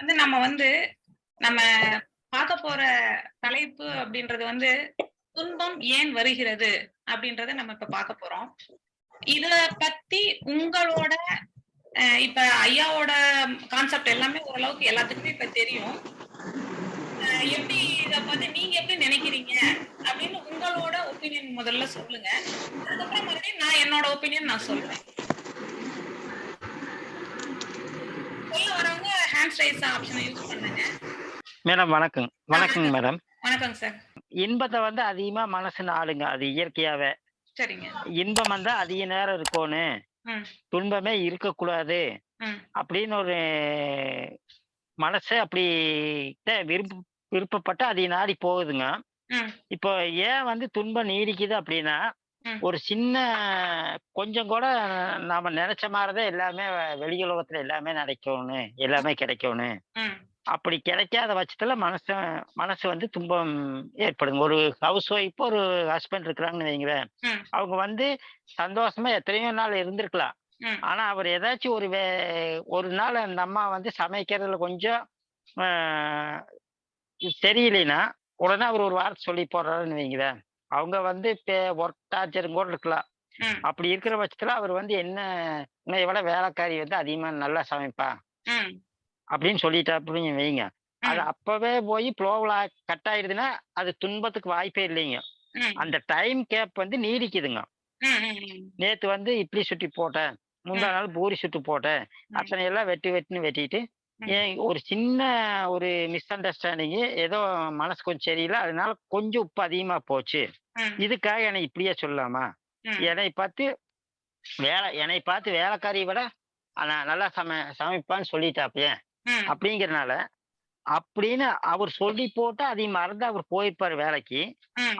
வந்து நம்ம வந்து நம்ம பார்க்க போற தலைப்பு அப்படின்றது வந்து துன்பம் ஏன் வருகிறது அப்படின்றத நம்ம இப்ப பார்க்க போறோம். இத பத்தி உங்களோட அஹ், இப்ப ஐயாவோட கான்செப்ட் எல்லாமே ஓரளவுக்கு எல்லாத்துக்குமே இப்ப தெரியும். எப்படி இத பத்தி நீங்க எப்படி நினைக்கிறீங்க அப்படின்னு உங்களோட ஒப்பீனியன் முதல்ல சொல்லுங்க. அதுக்கப்புறம் மறுபடியும் நான் என்னோட ஒப்பீனியன் நான் சொல்றேன். சொல்ல வரவங்க ஹேண்ட் ரைஸ் ஆப்ஷனை யூஸ் பண்ணுங்க மேடம் வணக்கம். வணக்கங்க மேடம். வணக்கங்க சார் இன்பத்தை வந்து அதிகமா மனசு நாடுங்க அது இயற்கையாவே. சரிங்க. இன்பம் வந்து அதிக நேரம் இருக்கணும் துன்பமே இருக்கக்கூடாது. அப்படின்னு ஒரு மனசு அப்படி விருப்ப விருப்பப்பட்டு அதிக நாடி போகுதுங்க. இப்போ ஏன் வந்து துன்பம் நீடிக்குது அப்படின்னா. ஒரு சின்ன கொஞ்சம் கூட நாம நினைச்ச மாதிரிதான் எல்லாமே வெளி உலகத்துல எல்லாமே நடக்கணும் எல்லாமே கிடைக்கணும் அப்படி கிடைக்காத பட்சத்துல மனசு மனசு வந்து துன்பம் ஏற்படுங்க ஒரு ஹவுஸ் ஒய்ஃப் ஒரு ஹஸ்பண்ட் இருக்கிறாங்கன்னு வைங்களேன் ம். அவங்க வந்து சந்தோஷமா எத்தனையோ நாள் இருந்திருக்கலாம். ஆனா அவர் ஏதாச்சும் ஒரு வே ஒரு நாள் அந்த அம்மா வந்து சமைக்கிறதுல கொஞ்சம் ஆஹ், சரியில்லைன்னா உடனே அவர் ஒரு வார்த்தை சொல்லி போடுறாருன்னு வைங்களேன் அவங்க வந்து ஒர்க் டார்ச்சரும் கூட இருக்கலாம். அப்படி இருக்கிற பட்சத்துல அவர் வந்து என்ன உன்னை விட வேலைக்காரி வந்து அதிகமா நல்லா சமைப்பா அப்படின்னு சொல்லிட்டா அப்படின்னு வைங்க. அது அப்பவே போய் ப்ளோவில் கட் ஆயிடுதுன்னா அது துன்பத்துக்கு வாய்ப்பே இல்லைங்க. அந்த டைம் கேப் வந்து நீடிக்குதுங்க. நேத்து வந்து இட்லி சுட்டி போட்டேன். முந்தா நாள் பூரி சுட்டு போட்டேன். அத்தனை எல்லாம் வெட்டி வெட்டின்னு வெட்டிட்டு. ஏன் ஒரு சின்ன ஒரு மிஸ் அண்டர்ஸ்டாண்டிங்கு ஏதோ மனசு கொஞ்சம் சரியில்லை அதனால கொஞ்சம் உப்பு அதிகமா போச்சு. இதுக்காக என்னை இப்படியே சொல்லலாமா என்னை பார்த்து வேலை என்னை பார்த்து வேலைக்காரியை விட நான் நல்லா சம சமைப்பான்னு சொல்லிட்டாப்பே அப்படிங்கறனால அப்படின்னு அவர் சொல்லி போட்டு அதை மறந்து அவர் போயிருப்பாரு வேலைக்கு.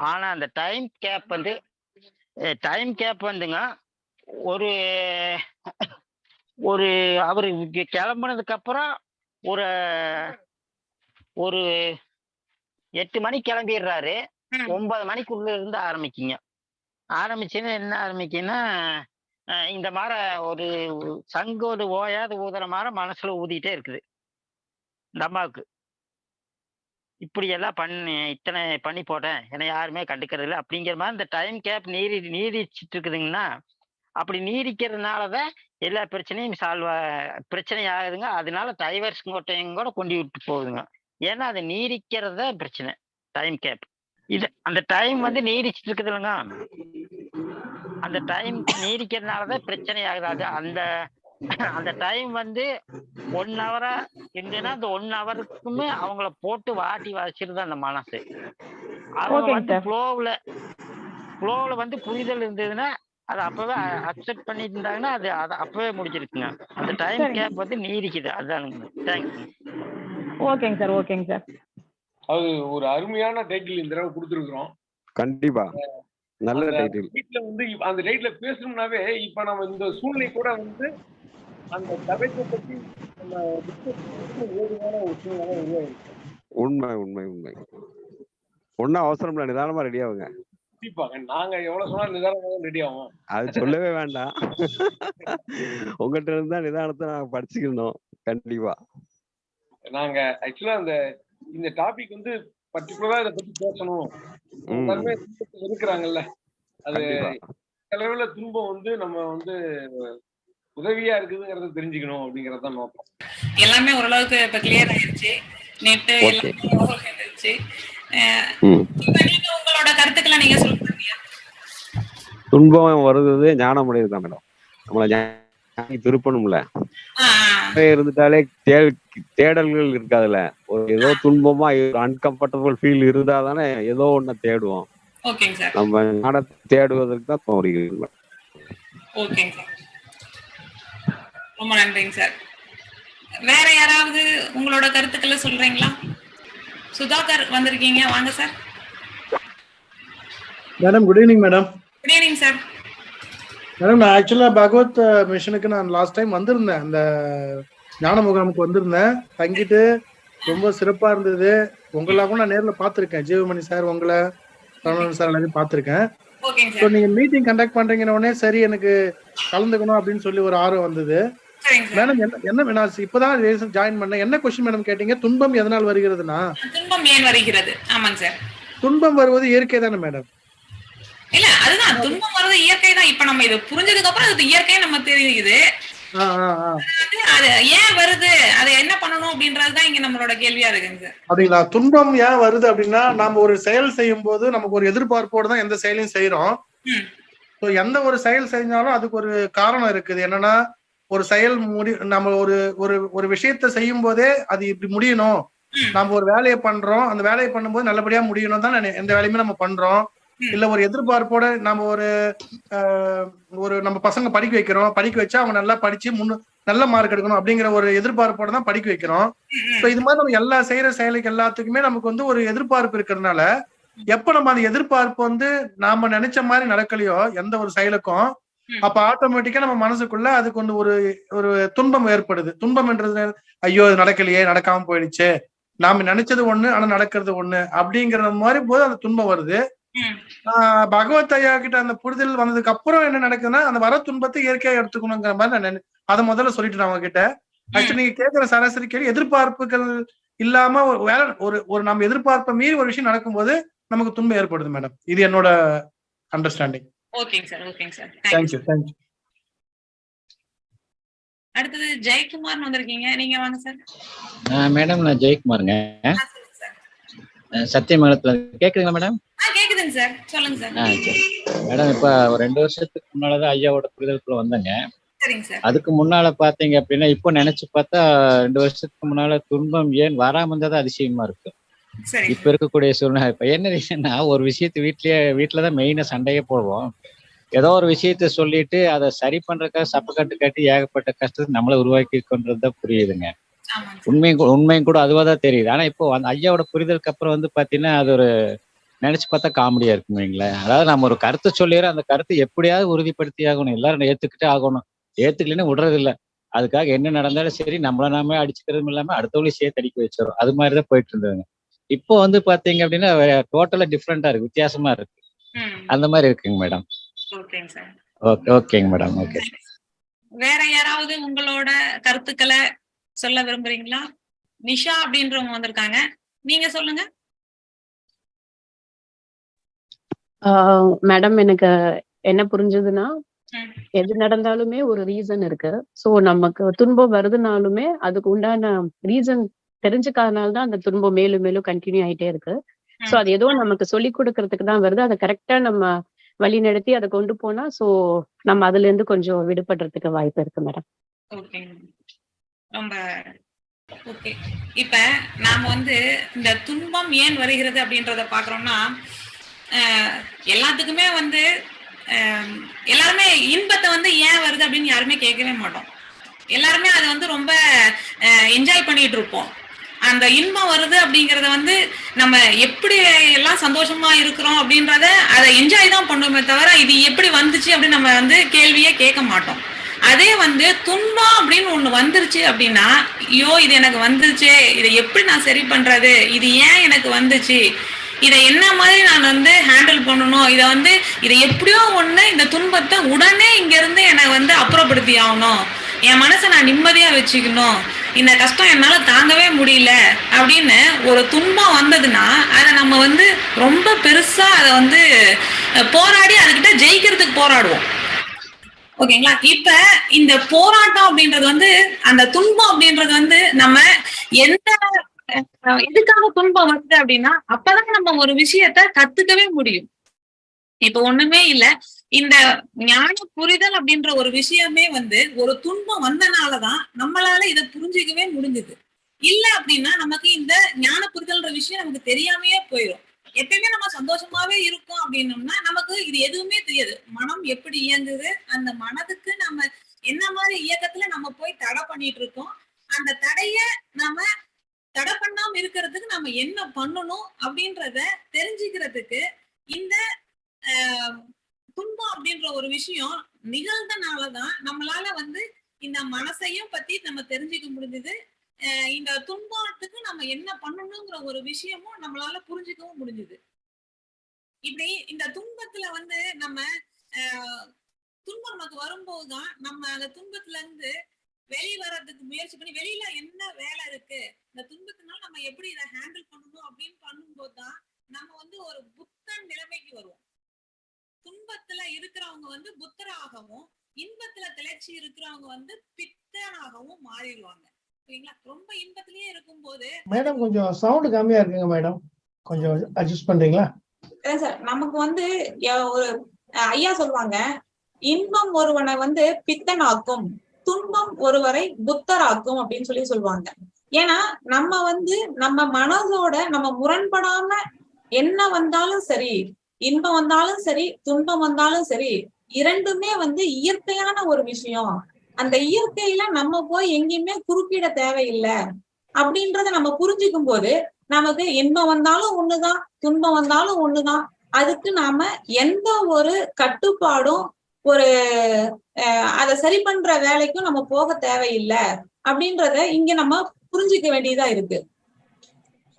ஆனா அந்த டைம் கேப் வந்து டைம் கேப் வந்துங்க ஒரு ஒரு அவரு கிளம்புனதுக்கு அப்புறம் ஒரு ஒரு எட்டு மணிக்கு கிளம்பிடுறாரு. ஒன்பது மணிக்குள்ள இருந்து ஆரம்பிக்குங்க. ஆரம்பிச்சுன்னா என்ன ஆரம்பிக்குன்னா இந்த மாதிரி ஒரு சங்கோடு ஓயாத ஊதுற மாதிரி மனசுல ஊதிட்டே இருக்குது. இந்த அம்மாவுக்கு. இப்படி எல்லாம் பண்ணி இத்தனை பண்ணி போட்டேன். என்னை யாருமே கண்டுக்கிறது இல்லை அப்படிங்கிற மாதிரி இந்த டைம் கேப் நீடி நீடிச்சிட்டு இருக்குதுங்கன்னா அப்படி நீடிக்கிறதுனால தான் எல்லா பிரச்சனையும் சால்வ் பிரச்சனை ஆகுதுங்க. அதனால டைவர்ஸ் கோட்டையும் கூட கொண்டு விட்டு போகுதுங்க. ஏன்னா அது நீடிக்கிறது தான் பிரச்சனை. டைம் கேப் இது அந்த டைம் வந்து நீடிச்சிட்டு இருக்குது இல்லைங்க. அந்த டைம் நீடிக்கிறதுனால தான் பிரச்சனை ஆகுது. அது அந்த அந்த டைம் வந்து ஒன் ஹவரா இருந்ததுன்னா அந்த ஒன் ஹவருக்குமே அவங்கள போட்டு வாட்டி வச்சிருது அந்த மனசு. அவங்க வந்து. ஃப்ளோவில் ஃப்ளோவில் வந்து புரிதல் இருந்ததுன்னா அதை அப்பவே அக்செப்ட் பண்ணிட்டு இருந்தாங்கன்னா அது அதை அப்பவே முடிஞ்சிருக்குங்க அந்த டைம். கேப் வந்து நீடிக்குது அதுதானுங்க தேங்க்ஸ் ஓகேங்க சார் ஓகேங்க சார். அது ஒரு அருமையான டைட்டில் இந்த தடவை கொடுத்துருக்குறோம். கண்டிப்பா. நல்ல டைட்டில் டைட்டில் வந்து அந்த டைட்டில் பேசணும்னாவே இப்ப நம்ம இந்த சூழ்நிலை கூட வந்து அந்த தலைப்பை பத்தி நம்ம ஏதுவான ஒரு சூழ்நிலை உண்மை உண்மை உண்மை. ஒன்னும் அவசரம் இல்லை நிதானமா ரெடி ஆகுங்க. நாங்க எவ்வளவு சொன்னாலும் நிதானமாக ரெடி ஆகும் அது சொல்லவே வேண்டாம். உங்ககிட்ட இருந்து தான் நிதானத்தை நாங்க படிச்சுக்கணும் கண்டிப்பா. நாங்க ஆக்சுவலா அந்த இந்த டாபிக் வந்து பர்டிகுலரா இதை பத்தி பேசணும். எல்லாருமே இருக்கிறாங்கல்ல. அது அளவுல துன்பம் வந்து நம்ம வந்து உதவியா இருக்குதுங்கிறத தெரிஞ்சுக்கணும் அப்படிங்கறது நோக்கம். எல்லாமே ஓரளவுக்கு இப்ப கிளியர் ஆயிருச்சு. நெட்டு ஓகே எல்லாமே உங்களோட கருத்துக்களை நீங்க சொல்லுங்க. துன்பம் வருது ஞானம் அடையுது தான் மேடம். நம்மளை ஞானி திருப்பணும்ல. இருந்துட்டாலே தேடல்கள் இருக்காதுல்ல. ஒரு ஏதோ துன்பமா அன்கம்ஃபர்டபுள் ஃபீல் இருந்தா தானே ஏதோ ஒண்ண தேடுவோம். நம்ம ஞானத்தை தேடுவதற்கு தான் தோணுகிறது ஓகேங்க சார் ரொம்ப நன்றிங்க சார் வேற யாராவது உங்களோட கருத்துக்களை சொல்றீங்களா? சுதாகர் வந்திருக்கீங்க. வாங்க sir madam good evening madam good evening sir madam நான் ஆக்சுவலா பகவத் மிஷனுக்கு நான் லாஸ்ட் டைம் வந்திருந்தேன். அந்த ஞான முகாமுக்கு வந்திருந்தேன். தங்கிட்டு ரொம்ப சிறப்பா இருந்தது. உங்களெல்லாம் நான் நேர்ல பார்த்திருக்கேன். ஜீவமணி சார் உங்களை ரமணன் சார் எல்லாரையும் பார்த்திருக்கேன். ஓகேங்க ஸோ நீங்க மீட்டிங் கண்டக்ட் பண்றீங்கன்னு உடனே சரி எனக்கு கலந்துக்கணும் அப்படின்னு சொல்லி ஒரு ஆர்வம் வந்தது. மேடம் என்ன என்ன நான் இப்பதான் ஜாயின் பண்ணேன். என்ன கொஸ்டின் மேடம் கேட்டீங்க? துன்பம் எதனால் வருகிறதுனா? துன்பம் ஏன் வருகிறது? ஆமாங்க சார் துன்பம் வருவது இயற்கை தானே மேடம் இல்ல அதுதான். துன்பம் வர்றது இயற்கை தான். இப்ப நம்ம இதை புரிஞ்சதுக்கு அப்புறம் அது இயற்கை நம்ம தெரியுது. அது ஏன் வருது? அதை என்ன பண்ணணும் அப்படின்றதுதான் இங்க நம்மளோட கேள்வியா இருக்குங்க. அப்படிங்களா? துன்பம் ஏன் வருது அப்படின்னா நாம ஒரு செயல் செய்யும் போது நமக்கு ஒரு எதிர்பார்ப்போடு தான் எந்த செயலையும் செய்யறோம். ஸோ எந்த ஒரு செயல் செஞ்சாலும் அதுக்கு ஒரு காரணம் இருக்குது. என்னன்னா ஒரு செயல் முடி நம்ம ஒரு ஒரு ஒரு விஷயத்த செய்யும் போதே அது இப்படி முடியணும். நம்ம ஒரு வேலையை பண்றோம். அந்த வேலையை பண்ணும்போது நல்லபடியா முடியணும் தான் எந்த வேலையுமே நம்ம பண்றோம். இல்ல ஒரு எதிர்பார்ப்போட நம்ம ஒரு ஒரு நம்ம பசங்க படிக்க வைக்கிறோம். படிக்க வச்சா அவங்க நல்லா படிச்சு முன்னு நல்ல மார்க் எடுக்கணும் அப்படிங்கிற ஒரு எதிர்பார்ப்போட தான் படிக்க வைக்கிறோம். ஸோ இது மாதிரி நம்ம எல்லா செய்யற செயலுக்கு எல்லாத்துக்குமே நமக்கு வந்து ஒரு எதிர்பார்ப்பு இருக்கிறதுனால எப்ப நம்ம அந்த எதிர்பார்ப்பு வந்து நாம நினைச்ச மாதிரி நடக்கலையோ எந்த ஒரு செயலுக்கும். அப்ப ஆட்டோமேட்டிக்கா நம்ம மனசுக்குள்ள அதுக்கு வந்து ஒரு ஒரு துன்பம் ஏற்படுது. துன்பம் என்றது ஐயோ இது நடக்கலையே நடக்காம போயிடுச்சு. நாம நினைச்சது ஒண்ணு ஆனா நடக்கிறது ஒண்ணு அப்படிங்கிற மாதிரி போது அந்த துன்பம் வருது. பகவத் ஐயா கிட்ட அந்த புரிதல் வந்ததுக்கு அப்புறம் என்ன நடக்குதுன்னா அந்த வர துன்பத்தை இயற்கையா எடுத்துக்கணுங்கிற மாதிரி நான் நினை- அதை முதல்ல சொல்லிட்டு அவங்க கிட்ட ஆக்சுவலி நீங்க கேட்கிற சராசரி கேள்வி எதிர்பார்ப்புகள் இல்லாம ஒரு வேலை ஒரு ஒரு நம்ம எதிர்பார்ப்பை மீறி ஒரு விஷயம் நடக்கும்போது நமக்கு துன்பம் ஏற்படுது மேடம். இது என்னோட அண்டர்ஸ்டாண்டிங் ஓகேங்க சார் ஓகேங்க சார். தேங்க்யூ தேங்க்யூ அடுத்தது ஜெயக்குமார்னு வந்திருக்கீங்க. நீங்க வாங்க சார். மேடம் நான் ஜெயக்குமாருங்க. சத்தியமங்கலத்துல. கேக்குதுங்களா மேடம் ஆ கேக்குதுங்க சார். சொல்லுங்க சார். ஆ சரி. மேடம் இப்ப ஒரு ரெண்டு வருஷத்துக்கு முன்னாலதான் ஐயாவோட புரிதலுக்குள்ள வந்தேங்க. அதுக்கு முன்னால பாத்தீங்க அப்படின்னா இப்போ நினைச்சு பார்த்தா ரெண்டு வருஷத்துக்கு முன்னால துன்பம் ஏன் வராம இருந்தது அதிசயமா இருக்கு. இப்ப இருக்கக்கூடிய சூழ்நிலை. இப்ப என்ன ரீசன்னா ஒரு விஷயத்தை வீட்லயே வீட்டுலதான் மெயினா சண்டையே போடுவோம். ஏதோ ஒரு விஷயத்த சொல்லிட்டு அதை சரி பண்றதுக்காக சப்பக்கட்டு கட்டி ஏகப்பட்ட கஷ்டத்தை நம்மள உருவாக்கி கொண்டதுதான் புரியுதுங்க. உண்மையும் உண்மையும் கூட அதுவா தான் தெரியுது. ஆனா இப்போ அந்த ஐயாவோட புரிதலுக்கு அப்புறம் வந்து பாத்தீங்கன்னா அது ஒரு நினைச்சு பார்த்தா காமெடியா இருக்கும் வைங்களேன். அதாவது நம்ம ஒரு கருத்தை சொல்லிடுறோம் அந்த கருத்தை எப்படியாவது உறுதிப்படுத்தி ஆகணும். எல்லாரும் ஏத்துக்கிட்டே ஆகணும். ஏத்துக்கலைன்னு விடுறது இல்ல அதுக்காக என்ன நடந்தாலும் சரி நம்மள நாமே அடிச்சுக்கிறதும் இல்லாம அடுத்தவங்களையும் சேர்த்து அடிக்க வச்சிடும் அது மாதிரிதான் போயிட்டு இருந்ததுங்க. இப்போ வந்து பாத்தீங்க அப்படின்னா டோட்டலா டிஃப்ரெண்டா இருக்கு. வித்தியாசமா இருக்கு. அந்த மாதிரி இருக்குங்க மேடம் ஓகே ஓகேங்க மேடம் ஓகே. வேற யாராவது உங்களோட கருத்துக்களை சொல்ல விரும்புறீங்களா? நிஷா அப்படின்றவங்க வந்திருக்காங்க. நீங்க சொல்லுங்க. மேடம் எனக்கு என்ன புரிஞ்சதுன்னா. எது நடந்தாலுமே ஒரு ரீசன் இருக்கு. சோ நமக்கு துன்பம் வருதுனாலுமே அதுக்கு உண்டான ரீசன் தெரிஞ்சுக்காதனால தான் அந்த துன்பம் மேலும் மேலும் கண்டினியூ ஆயிட்டே இருக்கு. சோ. அது ஏதோ நமக்கு சொல்லி கொடுக்கறதுக்கு தான் வருது. அதை கரெக்டா நம்ம வழி நடத்தி அதை கொண்டு போனா சோ நம்ம அதுல இருந்து கொஞ்சம் விடுபடுறதுக்கு வாய்ப்பு இருக்கு மேடம் ரொம்ப ஓகே. இப்ப நாம வந்து இந்த துன்பம் ஏன் வருகிறது அப்படின்றத பாக்குறோம்னா எல்லாத்துக்குமே வந்து எல்லாருமே இன்பத்தை வந்து ஏன் வருது அப்படின்னு யாருமே கேட்கவே மாட்டோம். எல்லாருமே அதை வந்து ரொம்ப என்ஜாய் பண்ணிட்டு இருப்போம். அந்த இன்பம் வருது அப்படிங்கறத வந்து நம்ம எப்படி எல்லாம் சந்தோஷமா இருக்கிறோம் அப்படின்றத அதை என்ஜாய் தான் பண்ணுவோமே தவிர இது எப்படி வந்துச்சு அப்படின்னு நம்ம வந்து கேள்வியே கேட்க மாட்டோம். அதே வந்து துன்பம் அப்படின்னு ஒண்ணு வந்துருச்சு அப்படின்னா ஐயோ இது எனக்கு வந்துருச்சு இதை எப்படி நான் சரி பண்றது? இது ஏன் எனக்கு வந்துச்சு? இதை என்ன மாதிரி நான் வந்து ஹேண்டில் பண்ணணும்? இதை வந்து இதை எப்படியோ ஒண்ணு இந்த துன்பத்தை உடனே இங்க இருந்து என்னை வந்து அப்புறப்படுத்தி ஆகணும். என் மனசை நான் நிம்மதியா வச்சுக்கணும். இந்த கஷ்டம் என்னால தாங்கவே முடியல அப்படின்னு ஒரு துன்பம் வந்ததுன்னா அதை நம்ம வந்து ரொம்ப பெருசா அதை வந்து போராடி அதுக்கிட்ட ஜெயிக்கிறதுக்கு போராடுவோம். ஓகேங்களா? இப்ப இந்த போராட்டம் அப்படின்றது வந்து அந்த துன்பம் அப்படின்றது வந்து நம்ம எந்த எதுக்காக துன்பம் வருது அப்படின்னா அப்பதான் நம்ம ஒரு விஷயத்த கத்துக்கவே முடியும். இப்ப ஒண்ணுமே இல்ல. இந்த ஞான புரிதல் அப்படின்ற ஒரு விஷயமே வந்து ஒரு துன்பம் வந்தனாலதான் நம்மளால இதை புரிஞ்சுக்கவே முடிஞ்சுது. இல்ல அப்படின்னா நமக்கு இந்த ஞான புரிதல்ன்ற விஷயம் நமக்கு தெரியாமையே போயிடும் எப்பயுமே நம்ம சந்தோஷமாவே இருக்கோம் அப்படின்னோம்னா நமக்கு இது எதுவுமே தெரியாது. மனம் எப்படி இயங்குது அந்த மனதுக்கு நம்ம என்ன மாதிரி இயக்கத்துல நம்ம போய் தடை பண்ணிட்டு இருக்கோம் அந்த தடைய நம்ம தடை பண்ணாம இருக்கிறதுக்கு நம்ம என்ன பண்ணணும் அப்படின்றத தெரிஞ்சுக்கிறதுக்கு இந்த துன்பம் அப்படின்ற ஒரு விஷயம் நிகழ்ந்தனாலதான் நம்மளால வந்து இந்த மனசையும் பத்தி நம்ம தெரிஞ்சுக்க முடிஞ்சது. இந்த துன்பத்துக்கு நம்ம என்ன பண்ணணுங்கிற ஒரு விஷயமும் நம்மளால புரிஞ்சுக்கவும் முடிஞ்சுது. இப்படி இந்த துன்பத்துல வந்து நம்ம துன்பம் நமக்கு வரும்போதுதான் நம்ம அந்த துன்பத்துல இருந்து வெளியே வர்றதுக்கு முயற்சி பண்ணி வெளியில என்ன வேலை இருக்கு இந்த துன்பத்தினால நம்ம எப்படி இதை ஹேண்டில் பண்ணணும் அப்படின்னு பண்ணும்போது தான் நம்ம வந்து ஒரு புத்தன் நிலைமைக்கு வருவோம். துன்பத்துல இருக்கிறவங்க வந்து புத்தராகவும் இன்பத்துல திளைச்சி இருக்கிறவங்க வந்து பித்தனாகவும் மாறிடுவாங்க. ரொம்ப இன்பத்திலேயே இருக்கும்போது மேடம் கொஞ்சம் சவுண்ட் கம்மியா இருக்குங்க மேடம். கொஞ்சம் அட்ஜஸ்ட் பண்றீங்களா? சார் நமக்கு வந்து ஒரு ஐயா சொல்லுவாங்க இன்பம் ஒருவனை வந்து பித்தனாக்கும் துன்பம் ஒருவரை புத்தராக்கும் அப்படின்னு சொல்லி சொல்லுவாங்க. ஏன்னா நம்ம வந்து நம்ம மனதோட நம்ம முரண்படாம என்ன வந்தாலும் சரி இன்பம் வந்தாலும் சரி துன்பம் வந்தாலும் சரி இரண்டுமே வந்து இயற்கையான ஒரு விஷயம். அந்த இயற்கையில நம்ம போய் எங்கேயுமே குறுக்கிட தேவையில்லை அப்படின்றத நம்ம புரிஞ்சுக்கும் போது நமக்கு இன்பம் வந்தாலும் ஒண்ணுதான் துன்பம் வந்தாலும் ஒண்ணுதான். அதுக்கு நாம எந்த ஒரு கட்டுப்பாடும் ஒரு அஹ், அதை சரி பண்ற வேலைக்கும் நம்ம போக தேவையில்லை அப்படின்றத இங்க நம்ம புரிஞ்சுக்க வேண்டியதா இருக்கு.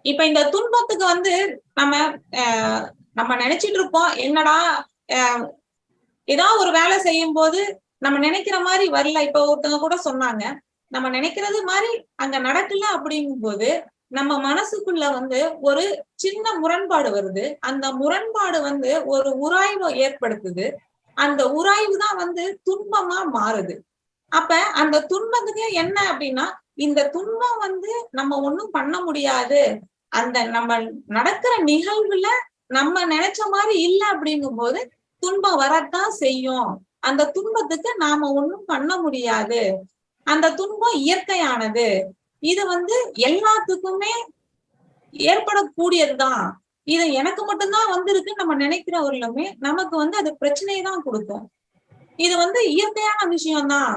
இப்ப இந்த துன்பத்துக்கு வந்து நம்ம அஹ், நம்ம நினைச்சிட்டு இருப்போம் என்னடா அஹ், ஏதாவது ஒரு வேலை செய்யும் போது நம்ம நினைக்கிற மாதிரி வரல. இப்ப ஒருத்தவங்க கூட சொன்னாங்க. நம்ம நினைக்கிறது மாதிரி அங்க நடக்கல அப்படிங்கும்போது நம்ம மனசுக்குள்ள வந்து ஒரு சின்ன முரண்பாடு வருது. அந்த முரண்பாடு வந்து ஒரு உராய்வை ஏற்படுத்துது. அந்த உராய்வு தான் வந்து துன்பமா மாறுது. அப்ப அந்த துன்பத்துக்கு என்ன அப்படின்னா இந்த துன்பம் வந்து நம்ம ஒண்ணும் பண்ண முடியாது. அந்த நம்ம நடக்கிற நிகழ்வுல நம்ம நினைச்ச மாதிரி இல்ல அப்படிங்கும்போது துன்பம் வரத்தான் செய்யும். அந்த துன்பத்துக்கு நாம ஒண்ணும் பண்ண முடியாது. அந்த துன்பம் இயற்கையானது. இது வந்து எல்லாத்துக்குமே ஏற்படக்கூடியதுதான். இது எனக்கு மட்டும்தான் வந்திருக்கு நம்ம நினைக்கிறவர்களுமே நமக்கு வந்து அது பிரச்சனையை தான் கொடுக்கும். இது வந்து இயற்கையான விஷயம்தான்.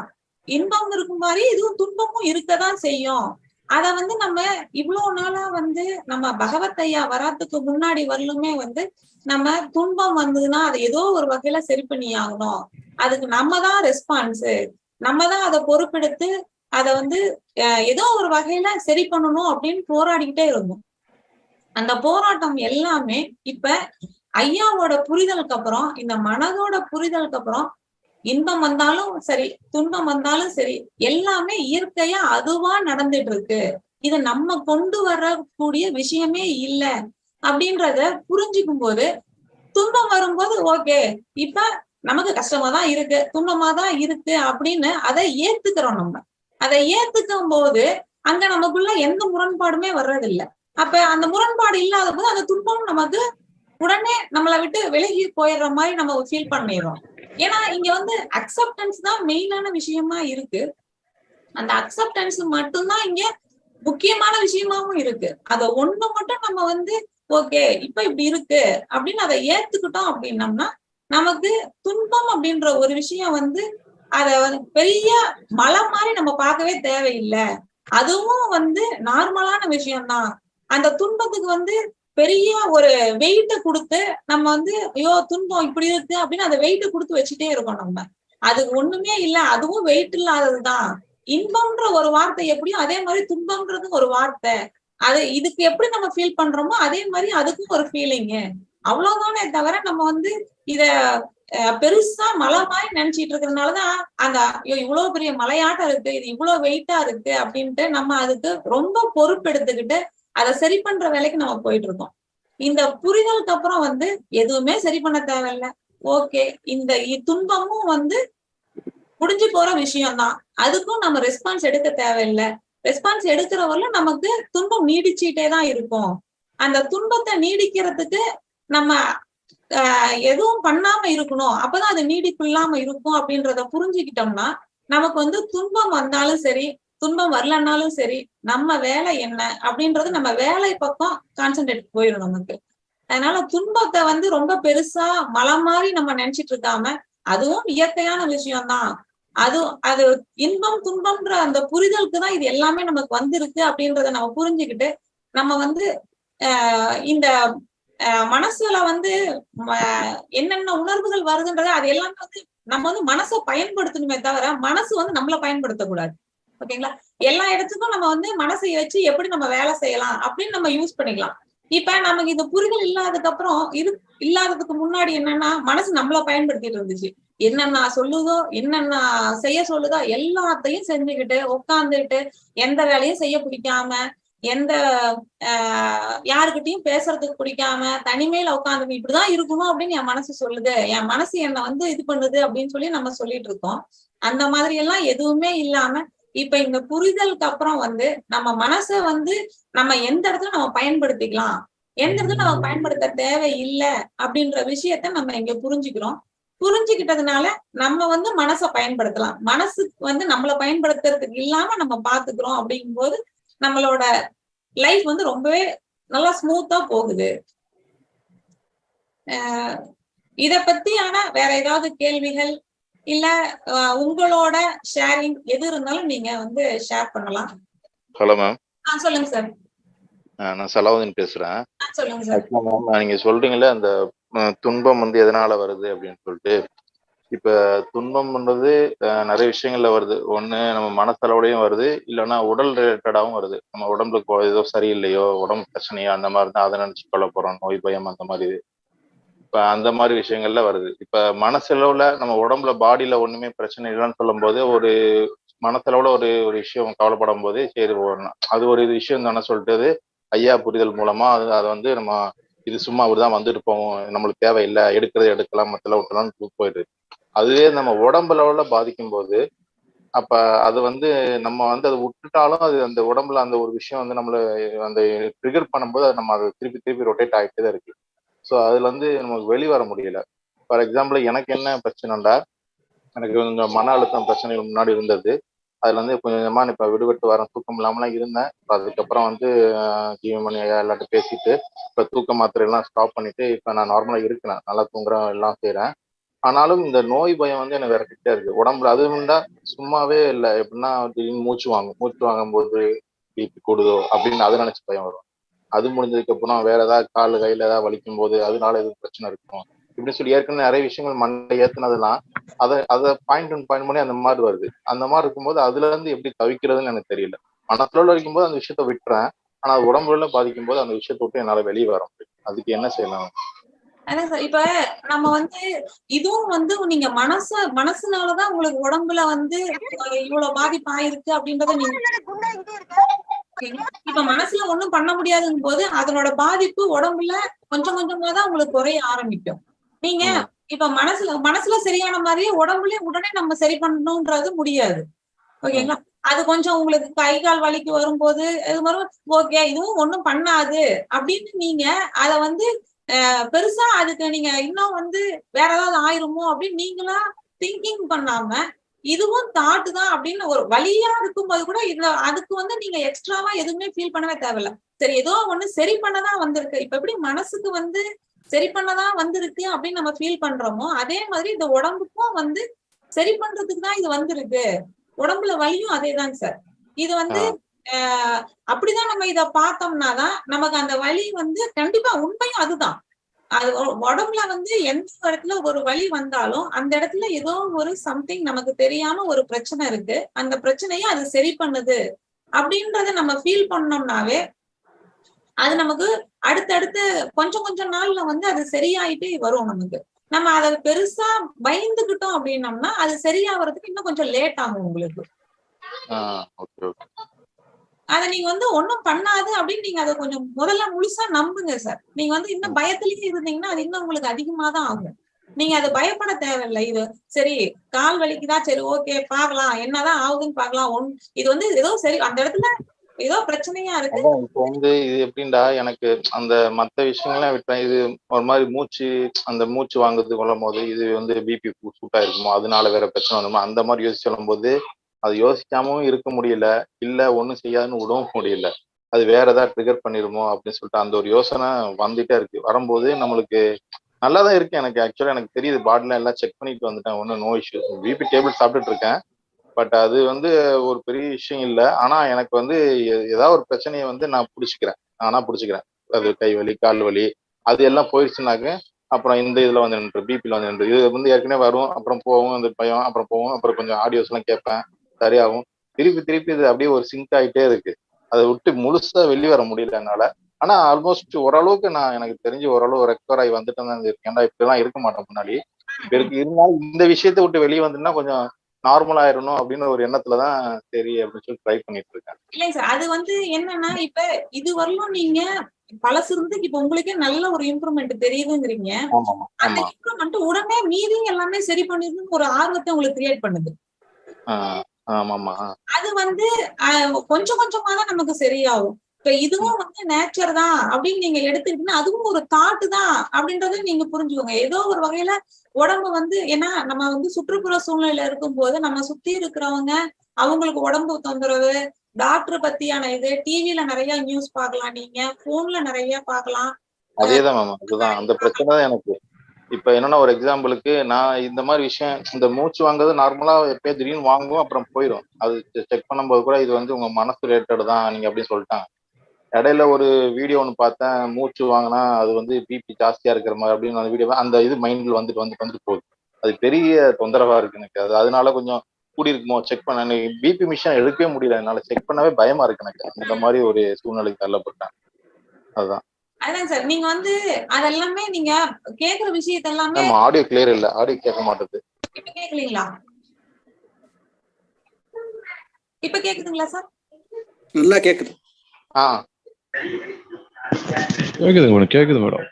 இன்பம் இருக்கும் மாதிரி இதுவும் துன்பமும் இருக்கதான் செய்யும். அத வந்து நம்ம இவ்வளவு நாளா வந்து நம்ம பகவத் ஐயா வராதுக்கு முன்னாடி வரலுமே வந்து நம்ம துன்பம் வந்ததுன்னா அதை ஏதோ ஒரு வகையில சரி பண்ணி ஆகணும். அதுக்கு நம்ம தான் ரெஸ்பான்ஸ் நம்ம தான் அதை பொறுப்பெடுத்து அதை வந்து ஏதோ ஒரு வகையில சரி பண்ணணும் அப்படின்னு போராடிக்கிட்டே இருந்தோம். அந்த போராட்டம் எல்லாமே இப்ப ஐயாவோட புரிதலுக்கு அப்புறம் இந்த மனதோட புரிதலுக்கு அப்புறம் இன்பம் வந்தாலும் சரி துன்பம் வந்தாலும் சரி எல்லாமே இயற்கையா அதுவா நடந்துட்டு இருக்கு இத நம்ம கொண்டு வரக்கூடிய விஷயமே இல்ல அப்படின்றத புரிஞ்சுக்கும் போது துன்பம் வரும்போது ஓகே இப்ப நமக்கு கஷ்டமா தான் இருக்கு துன்பமா தான் இருக்கு அப்படின்னு அதை ஏத்துக்கிறோம் நம்ம. அதை ஏத்துக்கும் போது அங்க நமக்குள்ள எந்த முரண்பாடுமே வர்றதில்ல. அப்ப அந்த முரண்பாடு இல்லாத போது அந்த துன்பம் நமக்கு உடனே நம்மளை விட்டு விலகி போயிடுற மாதிரி நம்ம ஃபீல் பண்ணிடுறோம். ஏன்னா இங்க வந்து அக்செப்டன்ஸ் தான் மெயினான விஷயமா இருக்கு. அந்த அக்செப்டன்ஸ் மட்டும்தான் இங்க முக்கியமான விஷயமாவும் இருக்கு. அத ஒண்ணு மட்டும் நம்ம வந்து ஓகே இப்ப இப்படி இருக்கு அப்படின்னு அதை ஏத்துக்கிட்டோம் அப்படின்னம்னா நமக்கு துன்பம் அப்படின்ற ஒரு விஷயம் வந்து அத வந்து பெரிய மலை மாதிரி நம்ம பார்க்கவே தேவையில்லை. அதுவும் வந்து நார்மலான விஷயம்தான். அந்த துன்பத்துக்கு வந்து பெரிய ஒரு வெயிட்ட கொடுத்து நம்ம வந்து ஐயோ துன்பம் இப்படி இருக்கு அப்படின்னு அந்த வெயிட்ட கொடுத்து வச்சுட்டே இருக்கோம் நம்ம. அது ஒண்ணுமே இல்ல அதுவும் வெயிட் இல்லாததுதான். இன்பம்ன்ற ஒரு வார்த்தை எப்படியோ அதே மாதிரி துன்பம்ன்றது ஒரு வார்த்தை. அது இதுக்கு எப்படி நம்ம ஃபீல் பண்றோமோ அதே மாதிரி அதுக்கும் ஒரு ஃபீலிங்கு அவ்வளவுதானே தவிர நம்ம வந்து இத அஹ், பெருசா மலை மாதிரி நினைச்சிட்டு இருக்கிறதுனாலதான் அந்த ஐயோ இவ்வளவு பெரிய மலையாட்டம் இருக்கு இது இவ்வளவு வெயிட்டா இருக்கு அப்படின்ட்டு நம்ம அதுக்கு ரொம்ப பொறுப்பெடுத்துக்கிட்டு அதை சரி பண்ற வேலைக்கு நம்ம போயிட்டு இருக்கோம் இந்த புரிதலுக்கு அப்புறம் வந்து எதுவுமே சரி பண்ண தேவையில்ல. ஓகே இந்த துன்பமும் வந்து முடிஞ்சு போற விஷயம்தான். அதுக்கும் நம்ம ரெஸ்பான்ஸ் எடுக்க தேவையில்லை. ரெஸ்பான்ஸ் எடுக்கிறவரையில நமக்கு துன்பம் நீடிச்சுட்டே தான் இருக்கும். அந்த துன்பத்தை நீடிக்கிறதுக்கு நம்ம எதுவும் பண்ணாம இருக்கணும். அப்பதான் அது நீடிப்பு இல்லாம இருக்கும் அப்படின்றத புரிஞ்சுக்கிட்டோம்னா நமக்கு வந்து துன்பம் வந்தாலும் சரி துன்பம் வரலன்னாலும் சரி நம்ம வேலை என்ன அப்படின்றது நம்ம வேலை பக்கம் கான்சென்ட்ரேட் போயிடும் நமக்கு. அதனால துன்பத்தை வந்து ரொம்ப பெருசா மலை மாதிரி நம்ம நினைச்சிட்டு இருக்காம அதுவும் இயற்கையான விஷயம்தான். அது அது இன்பம் துன்பம்ன்ற அந்த புரிதலுக்கு தான் இது எல்லாமே நமக்கு வந்திருக்கு அப்படின்றத நம்ம புரிஞ்சுக்கிட்டு நம்ம வந்து ஆஹ் இந்த ஆஹ் மனசுல வந்து என்னென்ன உணர்வுகள் வருதுன்றது அது எல்லாமே வந்து நம்ம வந்து மனசை பயன்படுத்தணுமே தவிர மனசு வந்து நம்மள பயன்படுத்தக்கூடாது. ஓகேங்களா? எல்லா இடத்துக்கும் நம்ம வந்து மனசை வச்சு எப்படி நம்ம வேலை செய்யலாம் அப்படின்னு நம்ம யூஸ் பண்ணிக்கலாம். இப்ப நமக்கு இந்த புரிதல் இல்லாததுக்கு அப்புறம் இது இல்லாததுக்கு முன்னாடி என்னன்னா மனசு நம்மள பயன்படுத்திட்டு இருந்துச்சு. என்னென்ன சொல்லுதோ என்னென்ன செய்ய சொல்லுதோ எல்லாத்தையும் செஞ்சுக்கிட்டு உட்காந்துக்கிட்டு எந்த வேலையும் செய்ய பிடிக்காம எந்த ஆஹ் யாருக்கிட்டையும் பேசுறதுக்கு பிடிக்காம தனிமையில உட்காந்து இப்படிதான் இருக்கணும் அப்படின்னு என் மனசு சொல்லுது. என் மனசு என்னை வந்து இது பண்ணுது அப்படின்னு சொல்லி நம்ம சொல்லிட்டு இருக்கோம். அந்த மாதிரி எல்லாம் எதுவுமே இல்லாம இப்ப இந்த புரிதலுக்கு அப்புறம் வந்து நம்ம மனசை வந்து நம்ம எந்த இடத்துல நம்ம பயன்படுத்திக்கலாம்? எந்த இடத்துல நம்ம பயன்படுத்த தேவை இல்லை அப்படின்ற விஷயத்த நம்ம இங்க புரிஞ்சுக்கிறோம். புரிஞ்சுக்கிட்டதுனால நம்ம வந்து மனசை பயன்படுத்தலாம். மனசுக்கு வந்து நம்மள பயன்படுத்துறதுக்கு இல்லாம நம்ம பாத்துக்கிறோம் அப்படிங்கும்போது நம்மளோட லைஃப் வந்து ரொம்பவே நல்லா ஸ்மூத்தா போகுது. இத பத்தியான வேற ஏதாவது கேள்விகள்? இல்ல உங்களோட ஷேரிங் எது இருந்தாலும் நீங்க வந்து ஷேர் பண்ணலாம். ஹலோ மேம் சொல்லுங்க சார் நான் சலாவுதீன் பேசுறேன். சொல்லுங்க சார் மேம் நீங்க சொல்றீங்களே அந்த துன்பம் வந்து எதனால வருது அப்படின்னு சொல்லிட்டு இப்ப துன்பம்ன்றது நிறைய விஷயங்கள்ல வருது. ஒண்ணு நம்ம மனசளவுலயும் வருது. இல்லைன்னா உடல் ரிலேட்டடாவும் வருது. நம்ம உடம்புல கொ- ஏதோ சரியில்லையோ உடம்பு பிரச்சனையோ அந்த மாதிரி தான் அதை நினைச்சு கொள்ள போறோம். நோய் பயம் அந்த மாதிரி இப்ப அந்த மாதிரி விஷயங்கள்ல வருது. இப்ப மனசளவுல நம்ம உடம்புல பாடியில ஒண்ணுமே பிரச்சனை இல்லைன்னு சொல்லும் போது ஒரு மனசளவுல ஒரு ஒரு விஷயம் கவலைப்படும் போது சரி போடணும் அது ஒரு விஷயம் தானே சொல்லிட்டு ஐயா புரிதல் மூலமா அது அதை வந்து நம்ம இது சும்மா அப்படிதான் வந்துட்டு போவோம் நம்மளுக்கு தேவையில்லை. எடுக்கிறது எடுக்கலாம் மத்தில விட்டலாம்னு போயிடுது. அதுவே நம்ம உடம்பு லெவல்ல பாதிக்கும் போது அப்ப அது வந்து நம்ம வந்து அதை விட்டுட்டாலும் அது அந்த உடம்புல அந்த ஒரு விஷயம் வந்து நம்மள அந்த ட்ரிகர் பண்ணும்போது அது நம்ம அதை திருப்பி திருப்பி ரொட்டேட் ஆகிட்டே தான் இருக்கு. ஸோ அதுல இருந்து நமக்கு வெளிவர முடியல. ஃபார் எக்ஸாம்பிள் எனக்கு என்ன பிரச்சனைடா எனக்கு கொஞ்சம் மன அழுத்தம் பிரச்சனைகள் முன்னாடி இருந்தது. அதுல இருந்து கொஞ்சம் கொஞ்சமா இப்ப விடுபட்டு வரேன். தூக்கம் இல்லாமலாம் இருந்தேன். இப்போ அதுக்கப்புறம் வந்து ஜீவமணி ஐயா எல்லாத்தையும் பேசிட்டு இப்ப தூக்க மாத்திரை எல்லாம் ஸ்டாப் பண்ணிட்டு இப்ப நான் நார்மலா இருக்கிறேன். நல்லா தூங்குறேன் எல்லாம் செய்யறேன் ஆனாலும் இந்த நோய் பயம் வந்து எனக்கு விரட்டிட்டே இருக்கு. உடம்புல அது இருந்தா சும்மாவே இல்லை. எப்படின்னா திடீர்னு மூச்சு வாங்கும். மூச்சு வாங்கும் போது பிபி கூடுதோ அப்படின்னு அதை நினைச்சு பயம் வரும். அது முடிஞ்சதுக்கு அப்புறம் வேற ஏதாவது கால் கையில ஏதாவது வலிக்கும் போது அதனால எதுவும் பிரச்சனை இருக்கும் இப்படி சொல்லி ஏற்கனவே நிறைய விஷயங்கள் மண்டை ஏத்துனதெல்லாம் அதை அதை பாயிண்ட் ஒன் பாயிண்ட் பண்ணி அந்த மாதிரி வருது. அந்த மாதிரி இருக்கும்போது அதுல இருந்து எப்படி தவிக்கிறதுன்னு எனக்கு தெரியல. மனசுல இருக்கும்போது அந்த விஷயத்த விட்டுறேன். ஆனா அது உடம்புல பாதிக்கும் போது அந்த விஷயத்த விட்டு என்னால வெளியே வர முடியும் அதுக்கு என்ன செய்யலாம்? இப்ப நம்ம வந்து இதுவும் வந்து நீங்க மனச மனசுனாலதான் உங்களுக்கு உடம்புல வந்து இவ்வளவு பாதிப்பு ஆயிருக்கு அப்படின்றத நீங்க இப்ப மனசுல ஒண்ணும் பண்ண முடியாதுங்கும் போது அதனோட பாதிப்பு உடம்புல கொஞ்சம் கொஞ்சமா தான் உங்களுக்கு குறைய ஆரம்பிக்கும். நீங்க இப்ப மனசுல மனசுல சரியான மாதிரியே உடம்புலயும் உடனே நம்ம சரி பண்ணணும்ன்றது முடியாது. ஓகேங்களா அது கொஞ்சம் உங்களுக்கு கை கால் வலிக்கு வரும்போது இது மாதிரி ஓகே இதுவும் ஒண்ணும் பண்ணாது. அப்படின்னு நீங்க அத வந்து பெருசா அதுக்கு நீங்க இன்னும் வந்து வேற ஏதாவது ஆயிருமோ அப்படின்னு நீங்களா திங்கிங் பண்ணாம இதுவும் தாட்டு தான் அப்படின்னு ஒரு வழியா இருக்கும்போது கூட இதுல அதுக்கு வந்து நீங்க எக்ஸ்ட்ராவா எதுவுமே ஃபீல் பண்ணவே தேவையில்ல. சரி ஏதோ ஒண்ணு சரி பண்ணதான் வந்திருக்கு. இப்ப எப்படி மனசுக்கு வந்து சரி பண்ணதான் வந்திருக்கு அப்படின்னு நம்ம ஃபீல் பண்றோமோ அதே மாதிரி இந்த உடம்புக்கும் வந்து சரி பண்றதுக்கு தான் இது வந்திருக்கு. உடம்புல வலியும் அதேதாங்க சார் இது வந்து ஆஹ் அப்படிதான் நம்ம இத பார்த்தோம்னா தான் நமக்கு அந்த வலி வந்து கண்டிப்பா உண்மையும் அதுதான். அது உடம்புல வந்து எந்த இடத்துல ஒரு வழி வந்தாலும் அந்த இடத்துல ஏதோ ஒரு சம்திங் நமக்கு தெரியாம ஒரு பிரச்சனை இருக்கு. அந்த பிரச்சனையை அது சரி பண்ணுது அப்படின்றத நம்ம ஃபீல் பண்ணோம்னாவே அது நமக்கு அடுத்தடுத்து கொஞ்சம் கொஞ்சம் நாள்ல வந்து அது சரியாயிட்டே வரும் நமக்கு. நம்ம அதை பெருசா பயந்துகிட்டோம் அப்படின்னம்னா அது சரியாகிறதுக்கு இன்னும் கொஞ்சம் லேட் ஆகும் உங்களுக்கு. அத நீங்க வந்து ஒண்ணும் பண்ணாது அப்படின்னு நீங்க அதை கொஞ்சம் முதல்ல முழுசா நம்புங்க சார் நீங்க வந்து இன்னும் பயத்திலேயே இருந்தீங்கன்னா அது இன்னும் உங்களுக்கு அதிகமா தான் ஆகும். நீங்க அது பயப்பட தேவையில்லை. இது சரி கால் வலிக்குதா? சரி ஓகே பாக்கலாம் என்னதான் ஆகுதுன்னு பாக்கலாம் ஒன் இது வந்து ஏதோ சரி அந்த இடத்துல ஏதோ பிரச்சனையா இருக்கு. இப்போ வந்து இது எப்படின்டா எனக்கு அந்த மத்த விஷயங்கள்லாம் விட்டேன் இது ஒரு மாதிரி மூச்சு அந்த மூச்சு வாங்குறது கொள்ளும் போது இது வந்து பிபி சூட்டா இருக்குமோ அதனால வேற பிரச்சனை வருமோ அந்த மாதிரி யோசிச்சு சொல்லும் போது அது யோசிக்காமவும் இருக்க முடியல இல்லை ஒன்றும் செய்யாதுன்னு விடவும் முடியல. அது வேற ஏதாவது ட்ரிகர் பண்ணிருமோ அப்படின்னு சொல்லிட்டு அந்த ஒரு யோசனை வந்துட்டே இருக்கு. வரும்போது நம்மளுக்கு நல்லா தான் இருக்கு எனக்கு. ஆக்சுவலாக எனக்கு தெரியுது பாடில எல்லாம் செக் பண்ணிட்டு வந்துட்டேன். ஒன்றும் நோ இஷ்யூ பிபி டேபிள் சாப்பிட்டுட்டு இருக்கேன். பட் அது வந்து ஒரு பெரிய விஷயம் இல்லை. ஆனால் எனக்கு வந்து ஏதாவது ஒரு பிரச்சனையை வந்து நான் பிடிச்சிக்கிறேன். ஆனால் பிடிச்சிக்கிறேன். அது கை வலி கால் வலி அது எல்லாம் போயிடுச்சுனாக்க அப்புறம் இந்த இதில் வந்து நின்று பிபியில் வந்து நின்று. இது வந்து ஏற்கனவே வரும் அப்புறம் போகும் அந்த பயம் அப்புறம் போகும் அப்புறம் கொஞ்சம் ஆடியோஸ்லாம் கேட்பேன். சரியாகும். திருப்பி திருப்பி இது அப்படியே ஒரு சிங்க் ஆயிட்டே இருக்கு. அதை விட்டு முழுசா வெளிய வர முடியல என்னால. ஆனா ஆல்மோஸ்ட் ஓரளவுக்கு நான் எனக்கு தெரிஞ்சு ஓரளவு ரெக்கவர் ஆகி வந்துட்டு தான் இருக்கேன். ஏன்டா இப்படிலாம் இருக்க மாட்டேன் முன்னாடி. இருக்கு இருந்தாலும் இந்த விஷயத்தை விட்டு வெளியே வந்துன்னா கொஞ்சம் நார்மல் ஆயிரணும் அப்படின்னு ஒரு எண்ணத்துலதான் சரி அப்படின்னு சொல்லி ட்ரை பண்ணிட்டு இருக்கேன். இல்லைங்க சார் அது வந்து என்னன்னா இப்ப இது வரலும் நீங்க பழசு இருந்து இப்ப உங்களுக்கே நல்ல ஒரு இம்ப்ரூவ்மெண்ட் தெரியுதுங்கிறீங்க. அந்த இம்ப்ரூவ்மெண்ட் உடனே மீதி எல்லாமே சரி பண்ணிருன்னு ஒரு ஆர்வத்தை உங்களுக்கு கிரியேட் பண்ணுது. அது வந்து கொஞ்சம் கொஞ்சமா தான் நமக்கு சரியாகும். இப்ப இதுவும் வந்து நேச்சர் தான் அப்படின்னு நீங்க எடுத்துக்கிட்டீங்கன்னா அதுவும் ஒரு தாட்டு தான் அப்படின்றத நீங்க புரிஞ்சுக்கோங்க. ஏதோ ஒரு வகையில உடம்பு வந்து ஏன்னா நம்ம வந்து சுற்றுப்புற சூழ்நிலையில இருக்கும்போது நம்ம சுத்தி இருக்கிறவங்க அவங்களுக்கு உடம்பு தொந்தரவு டாக்டர் பத்தியான இது டிவில நிறைய நியூஸ் பார்க்கலாம் நீங்க போன்ல நிறைய பார்க்கலாம். அதேதான் மேம் அதுதான். அந்த பிரச்சனை தான் எனக்கு. இப்ப என்னன்னா ஒரு எக்ஸாம்பிளுக்கு நான் இந்த மாதிரி விஷயம் இந்த மூச்சு வாங்குறது நார்மலா எப்பயோ திடீர்னு வாங்குவோம் அப்புறம் போயிடும் அது செக் பண்ணும்போது கூட இது வந்து உங்க மனசு ரிலேட்டட் தான் நீங்க அப்படின்னு சொல்லிட்டாங்க. இடையில ஒரு வீடியோ ஒன்று பார்த்தேன் மூச்சு வாங்கினா அது வந்து பிபி ஜாஸ்தியா இருக்கிற மாதிரி அப்படின்னு அந்த வீடியோ அந்த இது மைண்ட்ல வந்துட்டு வந்துட்டு வந்துட்டு போகுது. அது பெரிய தொந்தரவா இருக்கு எனக்கு அது அதனால கொஞ்சம் கூடி இருக்குமோ செக் பண்ண பிபி மிஷின் எடுக்கவே முடியல. என்னால செக் பண்ணவே பயமா இருக்கு எனக்கு. இந்த மாதிரி ஒரு சூழ்நிலைக்கு தள்ளப்பட்டேன் அதுதான் அதான் சார் நீங்க வந்து அதெல்லாமே நீங்க கேக்குற விஷயத்த எல்லாமே ஆடியோ கிளியர் இல்ல. ஆடியோ கேட்க மாட்டேது. இப்ப கேக்குறீங்களா இப்ப கேக்குதுங்களா சார்? நல்லா கேக்குது. ஆ. கேக்குதுங்க மேடம் கேக்குது மேடம்.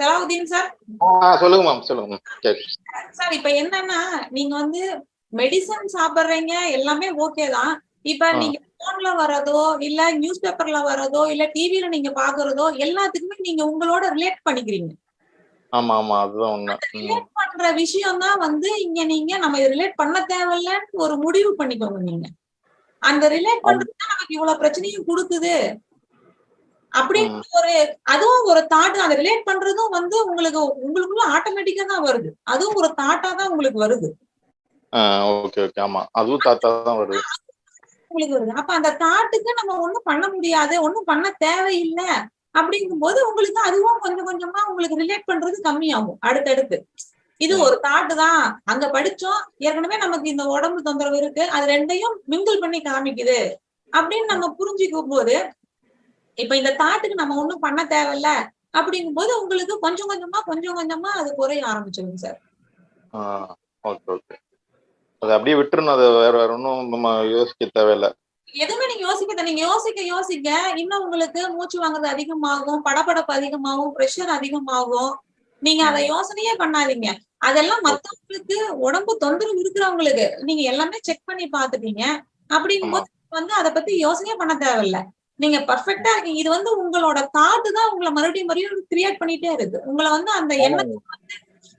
சலாவுதீன் சார்? சொல்லுங்க மேம் சொல்லுங்க மேம் சார். இப்ப என்னன்னா நீங்க வந்து மெடிசன் சாப்பிடுறீங்க எல்லாமே ஓகே தான். இப்ப. நீங்க போன்ல வர்றதோ இல்ல நியூஸ் பேப்பர்ல வர்றதோ இல்ல டிவில நீங்க பாக்குறதோ எல்லாத்துக்குமே நீங்க உங்களோட ரிலேட் பண்ணிக்கிறீங்க. ஆமா ஆமா அதுதான் உண்மை. ரிலேட் பண்ற விஷயம் தான் வந்து இங்க நீங்க நம்ம ரிலேட் பண்ண தேவையில்லன்னு ஒரு முடிவு பண்ணிக்கோங்க நீங்க. அந்த ரிலேட் பண்றது நமக்கு இவ்வளவு பிரச்சனையும் கொடுக்குது. அப்படின்னு ஒரு அதுவும் ஒரு தாட் அந்த ரிலேட் பண்றதும் வந்து உங்களுக்கு உங்களுக்குள்ள ஆட்டோமேட்டிக்கா தான் வருது. அதுவும் ஒரு தாட்டா தான் உங்களுக்கு வருது. ஓகே ஓகே ஆமா. அதுவும் தாத்தா தான் வருது. உங்களுக்கு வருது. அப்ப அந்த தாட்டுக்கு நம்ம ஒண்ணும் பண்ண முடியாது ஒண்ணும் பண்ண தேவையில்லை அப்படிங்கும்போது உங்களுக்கு அதுவும் கொஞ்சம் கொஞ்சமா உங்களுக்கு ரிலேட் பண்றது கம்மியாகும் அடுத்தடுத்து. இது ஒரு தாட்டு தான். அங்க படிச்சோம். ஏற்கனவே நமக்கு இந்த உடம்பு தொந்தரவு இருக்கு. அது ரெண்டையும் மிங்கிள் பண்ணி காமிக்குது. அப்படின்னு நம்ம புரிஞ்சுக்கும் போது இப்ப இந்த தாட்டுக்கு நம்ம ஒண்ணும் பண்ண தேவையில்ல அப்படிங்கும்போது உங்களுக்கு கொஞ்சம் கொஞ்சமா கொஞ்சம் கொஞ்சமா அது குறைய ஆரம்பிச்சிருங்க சார். ஓகே ஓகே அது அப்படியே விட்டுறணும் அதை வேற வேற ஒன்றும் நம்ம யோசிக்க தேவையில்ல. எதுவுமே நீங்க யோசிக்க நீங்க யோசிக்க யோசிக்க இன்னும் உங்களுக்கு மூச்சு வாங்குறது அதிகமாகும் படபடப்பு அதிகமாகும் பிரஷர் அதிகமாகும். நீங்க அதை யோசனையே பண்ணாதீங்க. அதெல்லாம் மத்தவங்களுக்கு உடம்பு தொந்தரவு இருக்கிறவங்களுக்கு நீங்க எல்லாமே செக் பண்ணி பாத்துட்டீங்க அப்படிங்கும்போது வந்து அதை பத்தி யோசனையே பண்ண தேவையில்ல. நீங்க பர்ஃபெக்டா இருக்கீங்க. இது வந்து உங்களோட தாட்டு தான் உங்களை மறுபடியும் மறுபடியும் கிரியேட் பண்ணிட்டே இருக்கு. உங்களை வந்து அந்த எண்ணத்தை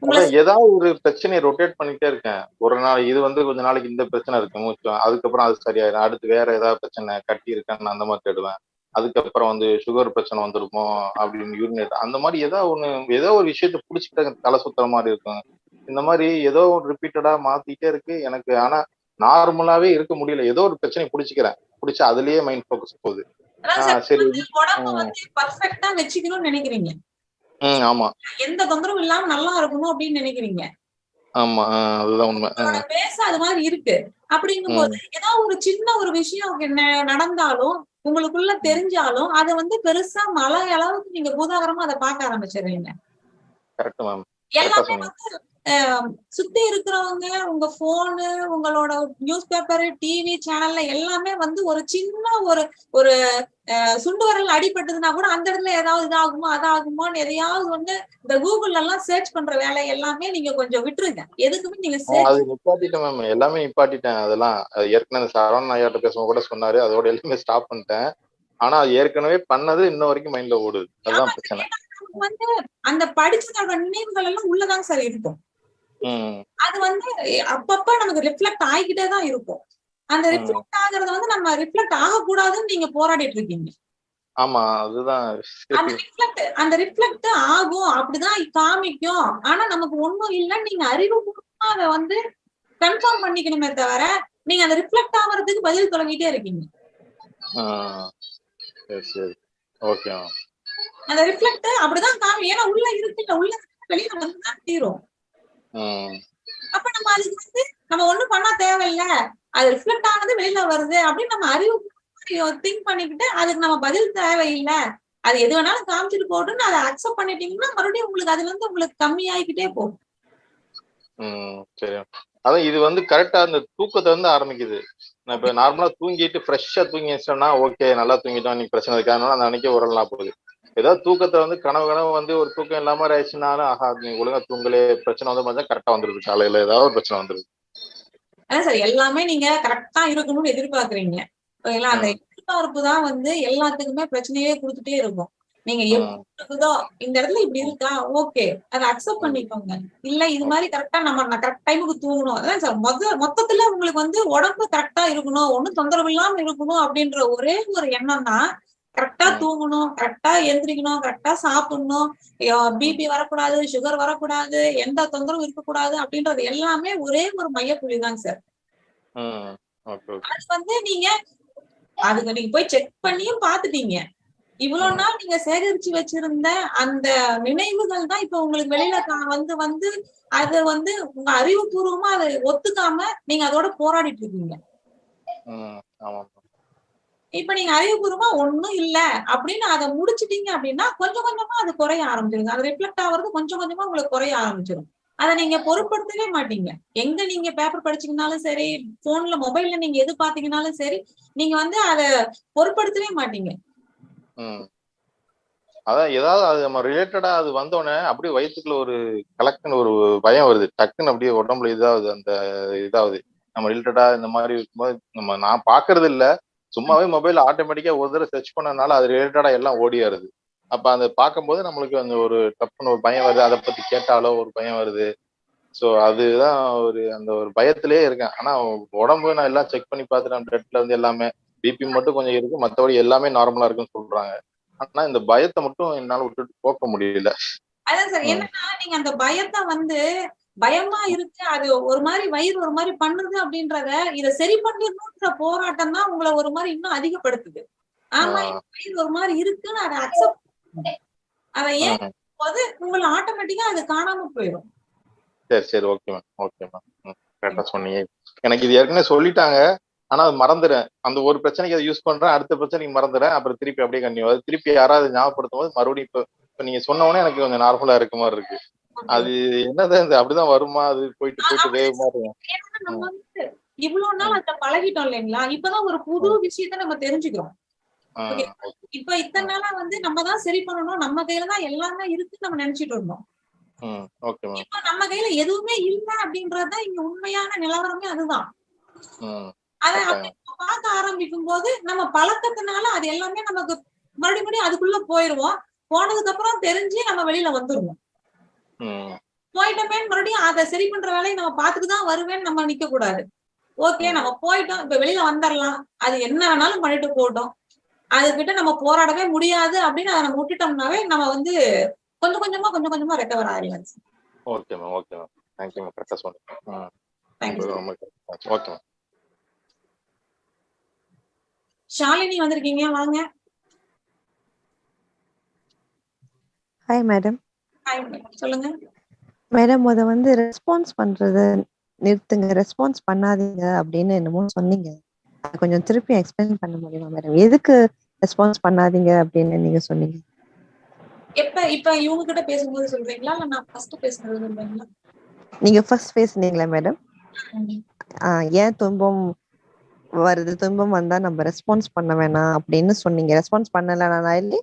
வந்து ஏதாவது ஒரு பிரச்சனையை ரொட்டேட் பண்ணிட்டே இருக்கேன். ஒரு நாள் இது வந்து கொஞ்ச நாளைக்கு இந்த பிரச்சனை இருக்கு மூச்சு அதுக்கப்புறம் அது சரியாயிடும் அடுத்து வேற ஏதாவது பிரச்சனை கட்டி இருக்கான்னு அந்த மாதிரி தேடுவேன். அதுக்கப்புறம் வந்து சுகர் பிரச்சனை வந்திருக்கும் அப்படின்னு யூரினேட் அந்த மாதிரி ஏதோ ஒண்ணு ஏதோ ஒரு விஷயத்த புடிச்சுக்கிட்ட தலை சுத்துற மாதிரி இருக்கும். இந்த மாதிரி ஏதோ ஒரு ரிப்பீட்டடா மாத்திட்டே இருக்கு எனக்கு. ஆனா நார்மலாவே இருக்க முடியல. ஏதோ ஒரு பிரச்சனை புடிச்சுக்கிறேன். புடிச்சு அதுலயே மைண்ட் ஃபோக்கஸ் போகுது. உடம்ப வந்து பர்ஃபெக்டா வச்சுக்கணும்னு நினைக்கிறீங்க. ஆமா. எந்த தொந்தரவும் இல்லாம நல்லா இருக்கணும் அப்படின்னு நினைக்கிறீங்க. ஆமா ஆஹ் அதுதான் உண்மை. உங்களோட ஆஹ் பேச அது மாதிரி இருக்கு. அப்படிங்கும்போது ஏதாவது ஒரு சின்ன ஒரு விஷயம் நடந்தாலும் உங்களுக்குள்ள தெரிஞ்சாலும் அதை வந்து பெருசா மழை அளவுக்கு நீங்க பூதாகரமா அதை பார்க்க ஆரம்பிச்சிடுறீங்க. எல்லாமே வந்து சுத்தி இருக்கிறவங்க உங்க போனு உங்களோட நியூஸ் பேப்பர் டிவி சேனல்ல எல்லாமே வந்து ஒரு சின்ன ஒரு ஒரு சுண்டு வரல் அடிபட்டதுன்னா கூட அந்த இடத்துல ஏதாவது இதாகுமோ அதாகுமோன்னு எதையாவது ஒண்ணு இந்த கூகுள்ல எல்லாம் சர்ச் பண்ற வேலை எல்லாமே நீங்க கொஞ்சம் விட்டுருங்க. எதுக்குமே நீங்க அது நிப்பாட்டிட்டேன் மேம் எல்லாமே நிப்பாட்டிட்டேன் அதெல்லாம். அது ஏற்கனவே சரவணன் ஐயாட்ட பேசும்போது கூட சொன்னாரு. அதோட எல்லாமே ஸ்டாப் பண்ணிட்டேன். ஆனா அது ஏற்கனவே பண்ணது இன்ன வரைக்கும் மைண்ட்ல ஓடுது. அதுதான் பிரச்சனை. வந்து அந்த படிச்சதோட நினைவுகள் எல்லாம் உள்ளதாங்க சார் இருக்கும். அது வந்து அப்பப்ப நமக்கு ரிஃப்ளெக்ட் ஆகிக்கிட்டே தான் இருக்கும். அந்த. ரிஃப்ளெக்ட் ஆகுறது வந்து நம்ம ரிஃப்ளெக்ட் ஆகக்கூடாதுன்னு நீங்க போராடிட்டு இருக்கீங்க. ஆமா அதுதான். அந்த ரிஃப்ளெக்ட் அந்த ரிஃப்ளெக்ட் ஆகும். அப்படிதான் காமிக்கும். ஆனா நமக்கு ஒண்ணும் இல்லைன்னு நீங்க அறிவுபூர்வமா அதை வந்து கன்ஃபார்ம் பண்ணிக்கணுமே தவிர நீங்க அந்த ரிஃப்ளெக்ட் ஆகுறதுக்கு பதில் தொடங்கிட்டே இருக்கீங்க. அந்த ரிஃப்ளெக்ட் அப்படிதான் காமி. ஏன்னா உள்ள இருக்குல்ல உள்ள வெளியில வந்துதான் தீரும். அப்ப நம்ம அதுக்கு வந்து நம்ம ஒண்ணும் பண்ண தேவையில்ல. அது ரிஃப்ளெக்ட் ஆனது வெளியில வருது அப்படின்னு நம்ம அறிவு திங்க் பண்ணிக்கிட்டு அதுக்கு நம்ம பதில் தேவையில்லை. அது எது வேணாலும் காமிச்சிட்டு போட்டுன்னு அதை அக்செப்ட் பண்ணிட்டீங்கன்னா மறுபடியும் உங்களுக்கு அதுல இருந்து உங்களுக்கு கம்மியாயிக்கிட்டே போகும். ம் சரி. அதான் இது வந்து கரெக்டா அந்த தூக்கத்தை வந்து ஆரம்பிக்குது. நான் இப்ப நார்மலா தூங்கிட்டு ஃப்ரெஷ்ஷா தூங்கி வச்சோம்னா ஓகே நல்லா தூங்கிட்டோம் நீ பிரச்சனை இருக்காதுனால அந்த அன்னைக்கு உரலாம் போகுது. ஏதாவது தூக்கத்தை வந்து கனவு கனவு வந்து ஒரு தூக்கம் இல்லாம ஆயிடுச்சுனாலும் ஆஹா நீ ஒழுங்கா தூங்கலே பிரச்சனை வந்து பார்த்தா கரெக்டா வந்துருது காலையில ஏதாவது ஒரு பிரச்சனை வந்துருது சார் எல்லாமே நீங்க கரெக்டா இருக்கணும்னு எதிர்பார்க்கறீங்க. ஓகேங்களா அந்த எதிர்பார்ப்பு தான் வந்து எல்லாத்துக்குமே பிரச்சனையே கொடுத்துட்டே இருக்கும். நீங்க எப்படி இருக்குதோ இந்த இடத்துல இப்படி இருக்கா ஓகே. அதை அக்செப்ட் பண்ணிக்கோங்க. இல்ல இது மாதிரி கரெக்டா நம்ம கரெக்ட் டைமுக்கு தூங்கணும். அதான் சார் மொத்த மொத்தத்துல உங்களுக்கு வந்து உடம்பு கரெக்டா இருக்கணும் ஒண்ணும் தொந்தரவு இல்லாம இருக்கணும் அப்படின்ற ஒரே ஒரு எண்ணம் தான் கரெக்டா தூங்கணும் கரெக்டா எந்திரிக்கணும் கரெக்டா சாப்பிடணும். பிபி வரக்கூடாது சுகர் வரக்கூடாது எந்த தொந்தரவும் இருக்கக்கூடாது அப்படின்றது எல்லாமே ஒரே ஒரு மையப்புள்ளி தான் சார் அது வந்து நீங்க அதுக்கு நீங்க போய் செக் பண்ணியும் பாத்துட்டீங்க இவ்வளவு நாள் நீங்க சேகரிச்சு வச்சிருந்த அந்த நினைவுகள் தான் இப்ப உங்களுக்கு வெளியில வந்து வந்து அது வந்து உங்க அறிவுபூர்வமா அதை ஒத்துக்காம நீங்க அதோட போராடிட்டு இருக்கீங்க. இப்ப நீங்க அறிவுபூர்வமா ஒண்ணும் இல்ல அப்படின்னு அதை முடிச்சிட்டீங்க அப்படின்னா கொஞ்சம் கொஞ்சமா அது குறைய ஆரம்பிச்சிருங்க அது ரிஃப்ளெக்ட் ஆகுறது கொஞ்சம் கொஞ்சமா உங்களுக்கு குறைய ஆரம்பிச்சிடும். அதை நீங்க பொருட்படுத்தவே மாட்டீங்க. எங்க நீங்க பேப்பர் படிச்சீங்கனாலும் சரி போன்ல மொபைல்ல நீங்க எது பாத்தீங்கனாலும் சரி நீங்க வந்து அதை பொருட்படுத்தவே மாட்டீங்க. ம். அதான் ஏதாவது அது நம்ம ரிலேட்டடா அது வந்தோடனே அப்படியே வயிற்றுக்குள்ள ஒரு கலக்குன்னு ஒரு பயம் வருது. டக்குன்னு அப்படியே உடம்புல இதாகுது அந்த இதாகுது நம்ம ரிலேட்டடா இந்த மாதிரி இருக்கும்போது நம்ம நான் பாக்குறது இல்லை. சும்மாவே மொபைல் ஆட்டோமேட்டிக்கா ஒரு தடவை சர்ச் பண்ணனால அது ரிலேட்டடா எல்லாம் ஓடியாருது. அப்ப அந்த பார்க்கும்போது நம்மளுக்கு அந்த ஒரு டப்புன்னு ஒரு பயம் வருது. அதை பத்தி கேட்டாலோ ஒரு பயம் வருது. ஸோ அதுதான் ஒரு அந்த ஒரு பயத்திலே இருக்கேன். ஆனா உடம்பு நான் எல்லாம் செக் பண்ணி பார்த்துட்டேன். பிளட்ல இருந்து எல்லாமே பிபி மட்டும் கொஞ்சம் இருக்கு. மற்றபடி எல்லாமே நார்மலா இருக்குன்னு சொல்றாங்க. ஆனா இந்த பயத்தை மட்டும் என்னால விட்டுட்டு போக்க முடியல. அதான் சார். என்னன்னா நீங்க அந்த பயத்தை வந்து பயமா இருக்கு. அது ஒரு மாதிரி வயிறு ஒரு மாதிரி பண்ணுது அப்படின்றத இத சரி பண்ணிடணும்ன்ற போராட்டம் தான் உங்களை ஒரு மாதிரி இன்னும் அதிகப்படுத்துது. ஆமா வயிறு ஒரு மாதிரி இருக்குன்னு அதை அக்செப்ட் அதை ஏன் போது உங்களை ஆட்டோமேட்டிக்கா அது காணாம போயிடும். சரி சரி ஓகே மேம் ஓகே மேம் கரெக்டா சொன்னீங்க. எனக்கு இது ஏற்கனவே சொல்லிட்டாங்க. ஆனா அது மறந்துடுறேன் அந்த ஒரு பிரச்சனைக்கு அதை யூஸ் பண்றேன் அடுத்த பிரச்சனைக்கு மறந்துடுறேன் அப்புறம் திருப்பி அப்படியே கண்டினியூ திருப்பி யாராவது ஞாபகப்படுத்தும் போது மறுபடியும் இப்போ இப்போ நீங்க சொன்ன உடனே எனக்கு கொஞ்சம் நார்மலா இருக்க மாதிரி இருக்கு. அது என்னதான் இது அப்படிதான் வருமா? அது போயிட்டு போயிட்டு வேகமா இருக்கும் ஏன்னா நம்ம வந்து இவ்வளவு நாள் அதுல பழகிட்டோம் இல்லைங்களா? இப்பதான் ஒரு புது விஷயத்த நம்ம தெரிஞ்சுக்கிறோம். இப்ப இத்தனை நாளா வந்து நம்ம தான் சரி பண்ணணும். நம்ம கையில தான் எல்லாமே இருக்குன்னு நம்ம நினைச்சிட்டு இருந்தோம். இப்ப நம்ம கையில எதுவுமே இல்ல அப்படின்றதுதான் இங்க உண்மையான நிலவரமே அதுதான். அதை பார்க்க ஆரம்பிக்கும் போது நம்ம பழக்கத்தினால அது எல்லாமே நமக்கு மறுபடியும் அதுக்குள்ள போயிருவோம். போனதுக்கு அப்புறம் தெரிஞ்சு நம்ம வெளியில வந்துருவோம். போயிட்டோமே மறுபடியும் அதை சரி பண்ற வேலையை நம்ம பார்த்துட்டு தான் வருவேன்னு நம்ம நிக்க கூடாது ஓகே நம்ம போயிட்டோம் இப்ப வெளியில வந்துடலாம் அது என்ன வேணாலும் பண்ணிட்டு போட்டோம் அதுகிட்ட நம்ம போராடவே முடியாது அப்படின்னு அதை நம்ம விட்டுட்டோம்னாவே நம்ம வந்து கொஞ்சம் கொஞ்சமா கொஞ்சம் கொஞ்சமா ரெக்கவர் ஆயிடலாம் okay ma'am okay ma'am. Thank you ma'am கரெக்டாக சொன்னீங்க. Okay ma'am. ஷாலினி வந்திருக்கீங்க வாங்க. ஹாய் மேடம் சொல்லுங்க. மேடம் முத வந்து ரெஸ்பான்ஸ் பண்றத நிறுத்துங்க. ரெஸ்பான்ஸ் பண்ணாதீங்க அப்படின்னு என்னமோ சொன்னீங்க. அது கொஞ்சம் திருப்பி எக்ஸ்பிளைன் பண்ண முடியுமா மேடம் எதுக்கு ரெஸ்பான்ஸ் பண்ணாதீங்க அப்படின்னு நீங்க சொன்னீங்க? எப்ப இப்ப இவங்க கிட்ட பேசும்போது சொல்றீங்களா? இல்ல நான் ஃபர்ஸ்ட் பேசுறது சொல்றீங்களா? நீங்க ஃபர்ஸ்ட் பேசுனீங்களா மேடம் ஏன் துன்பம் வருது? துன்பம் வந்தா நம்ம ரெஸ்பான்ஸ் பண்ண வேணாம் அப்படின்னு சொன்னீங்க. ரெஸ்பான்ஸ் பண்ணலனாலே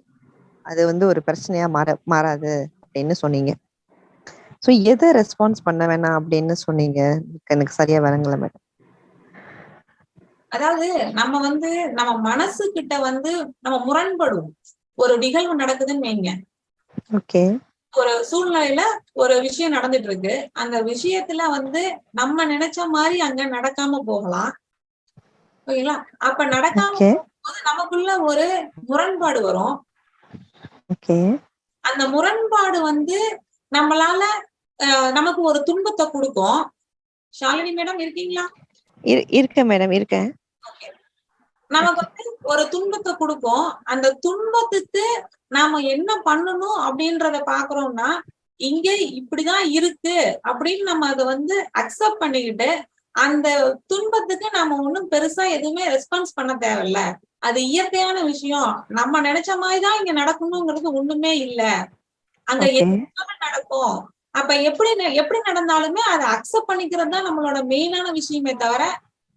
அது வந்து ஒரு பிரச்சனையா மாற மாறாது. அப்படின்னு சொன்னீங்க. ஸோ எதை ரெஸ்பான்ஸ் பண்ண வேணாம் அப்படின்னு சொன்னீங்க? எனக்கு சரியா வரங்கள மேடம் அதாவது நம்ம வந்து நம்ம மனசு கிட்ட வந்து நம்ம முரண்படுவோம் ஒரு நிகழ்வு நடக்குதுன்னு வைங்க. ஓகே ஒரு சூழ்நிலையில ஒரு விஷயம் நடந்துட்டு இருக்கு அந்த விஷயத்துல வந்து நம்ம நினைச்ச மாதிரி அங்க நடக்காம போகலாம். ஓகேங்களா? அப்ப நடக்காம நமக்குள்ள ஒரு முரண்பாடு வரும். ஓகே அந்த முரண்பாடு வந்து நம்மளால நமக்கு ஒரு துன்பத்தை கொடுக்கும். ஷாலினி மேடம் இருக்கீங்களா? இருக்கேன் மேடம் இருக்கேன். நமக்கு வந்து ஒரு துன்பத்தை கொடுக்கும். அந்த துன்பத்துக்கு நாம என்ன பண்ணணும் அப்படின்றத பாக்குறோம்னா இங்க இப்படிதான் இருக்கு அப்படின்னு நம்ம அதை வந்து அக்செப்ட் பண்ணிக்கிட்டு அந்த துன்பத்துக்கு நாம ஒண்ணும் பெருசா எதுவுமே ரெஸ்பான்ஸ் பண்ண தேவையில்ல. அது இயற்கையான விஷயம். நம்ம நினைச்ச மாதிரிதான் இங்க நடக்கணுங்கிறது ஒண்ணுமே இல்ல. அங்க நடக்கும்? அப்ப எப்படி எப்படி நடந்தாலுமே அதை அக்செப்ட் பண்ணிக்கிறது தான் நம்மளோட மெயினான விஷயமே தவிர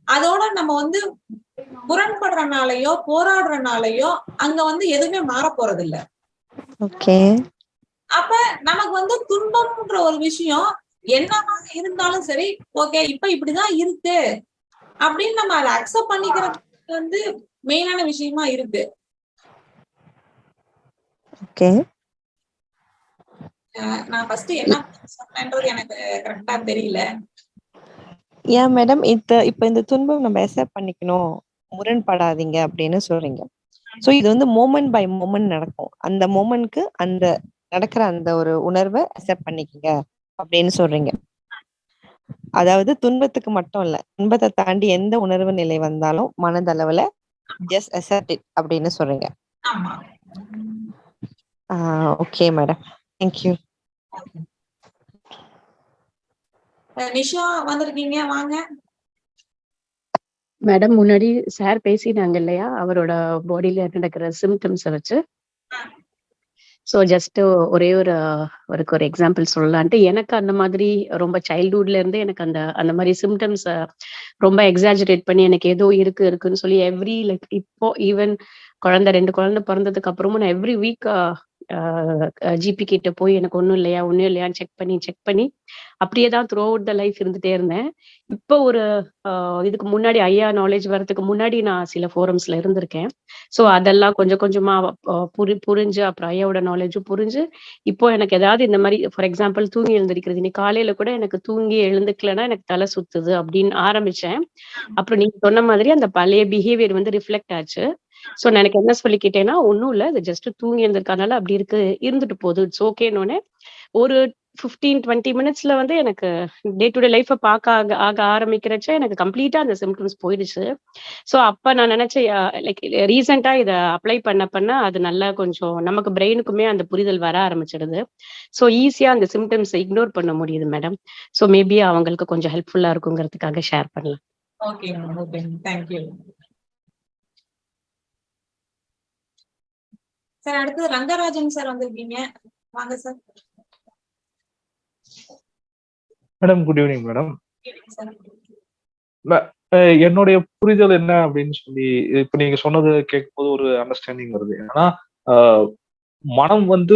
அதோட நம்ம வந்து முரண்படுறனாலயோ போராடுறனாலயோ அங்க வந்து எதுவுமே மாற போறது இல்ல ஓகே. அப்ப நமக்கு வந்து துன்பம்ன்ற ஒரு விஷயம் என்னவா இருந்தாலும் சரி ஓகே இப்ப இப்படிதான் இருக்கு. அப்படின்னு நம்ம அதை அக்செப்ட் பண்ணிக்கிறது வந்து மெயினான விஷயமா இருக்கு. ஓகே. நான் ஃபர்ஸ்ட் என்ன சொன்னேன்றது எனக்கு கரெக்டா தெரியல. ஏன் மேடம் இந்த இப்ப இந்த துன்பம் நம்ம அக்செப்ட் பண்ணிக்கணும். முரண்படாதீங்க அப்படின்னு சொல்றீங்க. சோ இது வந்து மோமெண்ட் பை மோமெண்ட் நடக்கும். அந்த மோமெண்ட்க்கு அந்த நடக்கிற அந்த ஒரு உணர்வை அக்செப்ட் பண்ணிக்கங்க அப்படின்னு சொல்றீங்க. அதாவது துன்பத்துக்கு மட்டும் இல்ல துன்பத்தை தாண்டி எந்த உணர்வு நிலை வந்தாலும் மனதளவுல ஜஸ்ட் அக்செப்ட் இட் அப்படின்னு சொல்றீங்க. ஆமா. ஓகே மேடம் தேங்க்யூ நிஷா வந்திருக்கீங்க? வாங்க. மேடம் முன்னாடி சார் பேசினாங்க இல்லையா? அவரோட பாடியில நடக்கிற சிம்டம்ஸை வச்சு. ஸோ ஜஸ்ட் ஒரே ஒரு அவருக்கு ஒரு எக்ஸாம்பிள் சொல்லலான்ட்டு எனக்கு அந்த மாதிரி ரொம்ப சைல்ட்ஹுட்ல இருந்து எனக்கு அந்த அந்த மாதிரி சிம்டம்ஸ் ரொம்ப எக்ஸாஜரேட் பண்ணி எனக்கு ஏதோ இருக்கு இருக்குன்னு சொல்லி எவ்ரி லைக் இப்போ ஈவன் குழந்தை ரெண்டு குழந்தை பிறந்ததுக்கு அப்புறமும் நான் எவ்ரி வீக் ஜிபி கிட்ட போய் எனக்கு ஒன்றும் இல்லையா ஒன்றும் இல்லையான்னு செக் பண்ணி செக் பண்ணி அப்படியே தான் த்ரூ அவுட் த லைஃப் இருந்துட்டே இருந்தேன். இப்போ ஒரு இதுக்கு முன்னாடி ஐயா நாலேஜ் வர்றதுக்கு முன்னாடி நான் சில ஃபோரம்ஸ்ல இருந்திருக்கேன். ஸோ அதெல்லாம் கொஞ்சம் கொஞ்சமா புரி புரிஞ்சு அப்புறம் ஐயாவோட நாலேஜும் புரிஞ்சு இப்போ எனக்கு ஏதாவது இந்த மாதிரி ஃபார் எக்ஸாம்பிள் தூங்கி எழுந்திருக்கிறது. இன்னைக்கு காலையில கூட எனக்கு தூங்கி எழுந்துக்கலைன்னா எனக்கு தலை சுத்துது அப்படின்னு ஆரம்பிச்சேன். அப்புறம் நீங்க சொன்ன மாதிரி அந்த பழைய பிஹேவியர் வந்து ரிஃப்ளெக்ட் ஆச்சு. ஸோ நான் எனக்கு என்ன சொல்லிக்கிட்டேன்னா ஒன்றும் இல்லை. அது ஜஸ்ட் தூங்கி இருந்திருக்கனால அப்படி இருக்கு. இருந்துட்டு போகுது. இட்ஸ் ஓகேன்னு ஒரு ஃபிஃப்டீன் டுவெண்ட்டி மினிட்ஸ்ல வந்து எனக்கு டே டு டே லைஃப்பை பார்க்க ஆக ஆக ஆரம்பிக்கிறச்ச எனக்கு கம்ப்ளீட்டா அந்த சிம்டம்ஸ் போயிடுச்சு. ஸோ அப்ப நான் நினைச்சேன் லைக் ரீசெண்டா இதை அப்ளை பண்ண பண்ண அது நல்லா கொஞ்சம் நமக்கு பிரெயினுக்குமே அந்த புரிதல் வர ஆரம்பிச்சிடுது. ஸோ ஈஸியா அந்த சிம்டம்ஸை இக்னோர் பண்ண முடியுது மேடம் ஸோ மேபி அவங்களுக்கு கொஞ்சம் ஹெல்ப்ஃபுல்லா இருக்குங்கிறதுக்காக ஷேர் பண்ணலாம். Okay okay thank you sir அடுத்தது ரங்கராஜன் சார் வந்திருக்கீங்க. வாங்க sir madam good evening madam என்னுடைய புரிதல் என்ன அப்படின்னு சொல்லி இப்ப நீங்க சொன்னது கேட்கும்போது ஒரு அண்டர்ஸ்டாண்டிங் வருது. ஏன்னா மனம் வந்து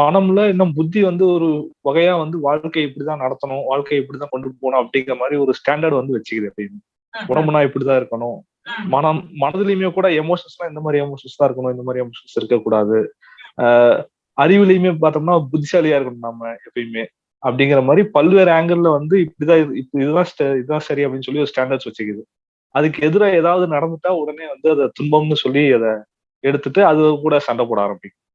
மனம்ல இன்னும் புத்தி வந்து ஒரு வகையா வந்து வாழ்க்கை இப்படிதான் நடத்தணும் வாழ்க்கையை இப்படிதான் கொண்டு போகணும் அப்படிங்கிற மாதிரி ஒரு ஸ்டாண்டர்ட் வந்து வச்சுக்குது எப்பயுமே. உடம்புனா இப்படிதான் இருக்கணும். மனம் மனதுலயுமே கூட எமோஷன்ஸ்லாம் இந்த மாதிரி எமோஷன்ஸ் தான் இருக்கணும் இந்த மாதிரி எமோஷன்ஸ் இருக்கக்கூடாது. ஆஹ் அறிவுலயுமே பார்த்தோம்னா புத்திசாலியா இருக்கணும் நம்ம எப்பயுமே. அப்படிங்கிற மாதிரி பல்வேறு ஆங்கிள் வந்து இப்படிதான் இதுதான் இதுதான் சரி அப்படின்னு சொல்லி ஒரு ஸ்டாண்டர்ட்ஸ் வச்சுக்குது. அதுக்கு எதிராக ஏதாவது நடந்துட்டா உடனே வந்து அதை துன்பம்னு சொல்லி அதை எடுத்துட்டு அது கூட சண்டை போட ஆரம்பிக்கும்.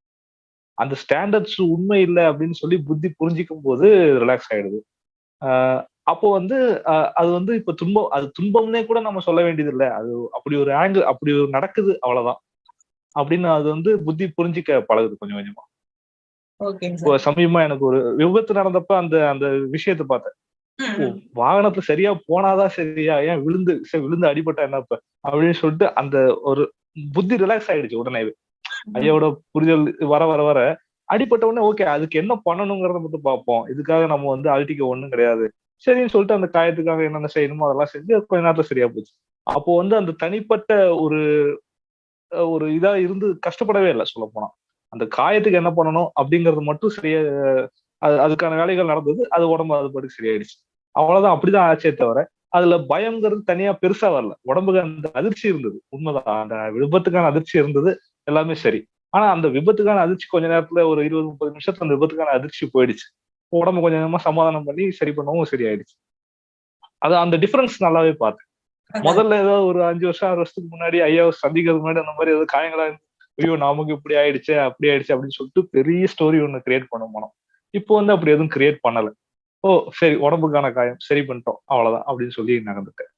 அந்த ஸ்டாண்டர்ட்ஸ் உண்மை இல்லை அப்படின்னு சொல்லி புத்தி புரிஞ்சிக்கும் போது ரிலாக்ஸ் ஆயிடுது. ஆஹ் அப்போ வந்து அது வந்து இப்ப துன்பம் அது துன்பம்னே கூட நம்ம சொல்ல வேண்டியது இல்லை அது அப்படி ஒரு ஆங்கிள் அப்படி ஒரு நடக்குது அவ்வளவுதான். அப்படின்னு அது வந்து புத்தி புரிஞ்சிக்க பழகுது கொஞ்சம் கொஞ்சமா. இப்போ சமீபமா எனக்கு ஒரு விபத்து நடந்தப்ப அந்த அந்த விஷயத்த பார்த்தேன். வாகனத்துல சரியா போனாதான் சரியா ஏன் விழுந்து விழுந்து அடிபட்டா என்ன இப்ப? அப்படின்னு சொல்லிட்டு அந்த ஒரு புத்தி ரிலாக்ஸ் ஆயிடுச்சு உடனே. ஐயாவோட புரிதல் வர வர வர அடிபட்ட உடனே ஓகே அதுக்கு என்ன பண்ணணுங்கிறத மட்டும் பார்ப்போம். இதுக்காக நம்ம வந்து அழட்டிக்க ஒண்ணும் கிடையாது. சரின்னு சொல்லிட்டு அந்த காயத்துக்காக என்னென்ன செய்யணுமோ அதெல்லாம் செஞ்சு கொஞ்ச நேரத்துல சரியா போச்சு. அப்போ வந்து அந்த தனிப்பட்ட ஒரு ஒரு இதா இருந்து கஷ்டப்படவே இல்லை சொல்ல போனா அந்த காயத்துக்கு என்ன பண்ணணும் அப்படிங்கறது மட்டும் சரியா அது அதுக்கான வேலைகள் நடந்தது அது உடம்பு அது பாட்டுக்கு சரியாயிடுச்சு. அவ்வளவுதான் அப்படிதான் ஆச்சே தவிர அதுல பயம்ங்கிறது தனியா பெருசா வரல. உடம்புக்கு அந்த அதிர்ச்சி இருந்தது. உண்மைதான் அந்த விபத்துக்கான அதிர்ச்சி இருந்தது எல்லாமே சரி. ஆனா அந்த விபத்துக்கான அதிர்ச்சி கொஞ்ச நேரத்துல ஒரு இருபது முப்பது நிமிஷத்துல அந்த விபத்துக்கான அதிர்ச்சி போயிடுச்சு. உடம்பு கொஞ்சம் கொஞ்சமா சமாதானம் பண்ணி சரி பண்ணவும் சரியாயிடுச்சு. அது அந்த டிஃபரன்ஸ் நல்லாவே பார்த்தேன். முதல்ல ஏதோ ஒரு அஞ்சு வருஷம் ஆறு வருஷத்துக்கு முன்னாடி ஐயாவை சந்திக்கிறதுக்கு முன்னாடி அந்த மாதிரி ஏதோ காயங்களா ஐயோ நமக்கு இப்படி ஆயிடுச்சு அப்படி ஆயிடுச்சு அப்படின்னு சொல்லிட்டு பெரிய ஸ்டோரி ஒண்ணு கிரியேட் பண்ண போனோம். இப்போ வந்து அப்படி எதுவும் கிரியேட் பண்ணல. ஓ சரி உடம்புக்கான காயம் சரி பண்ணிட்டோம் அவ்வளவுதான் அப்படின்னு சொல்லி நகர்ந்துட்டேன்.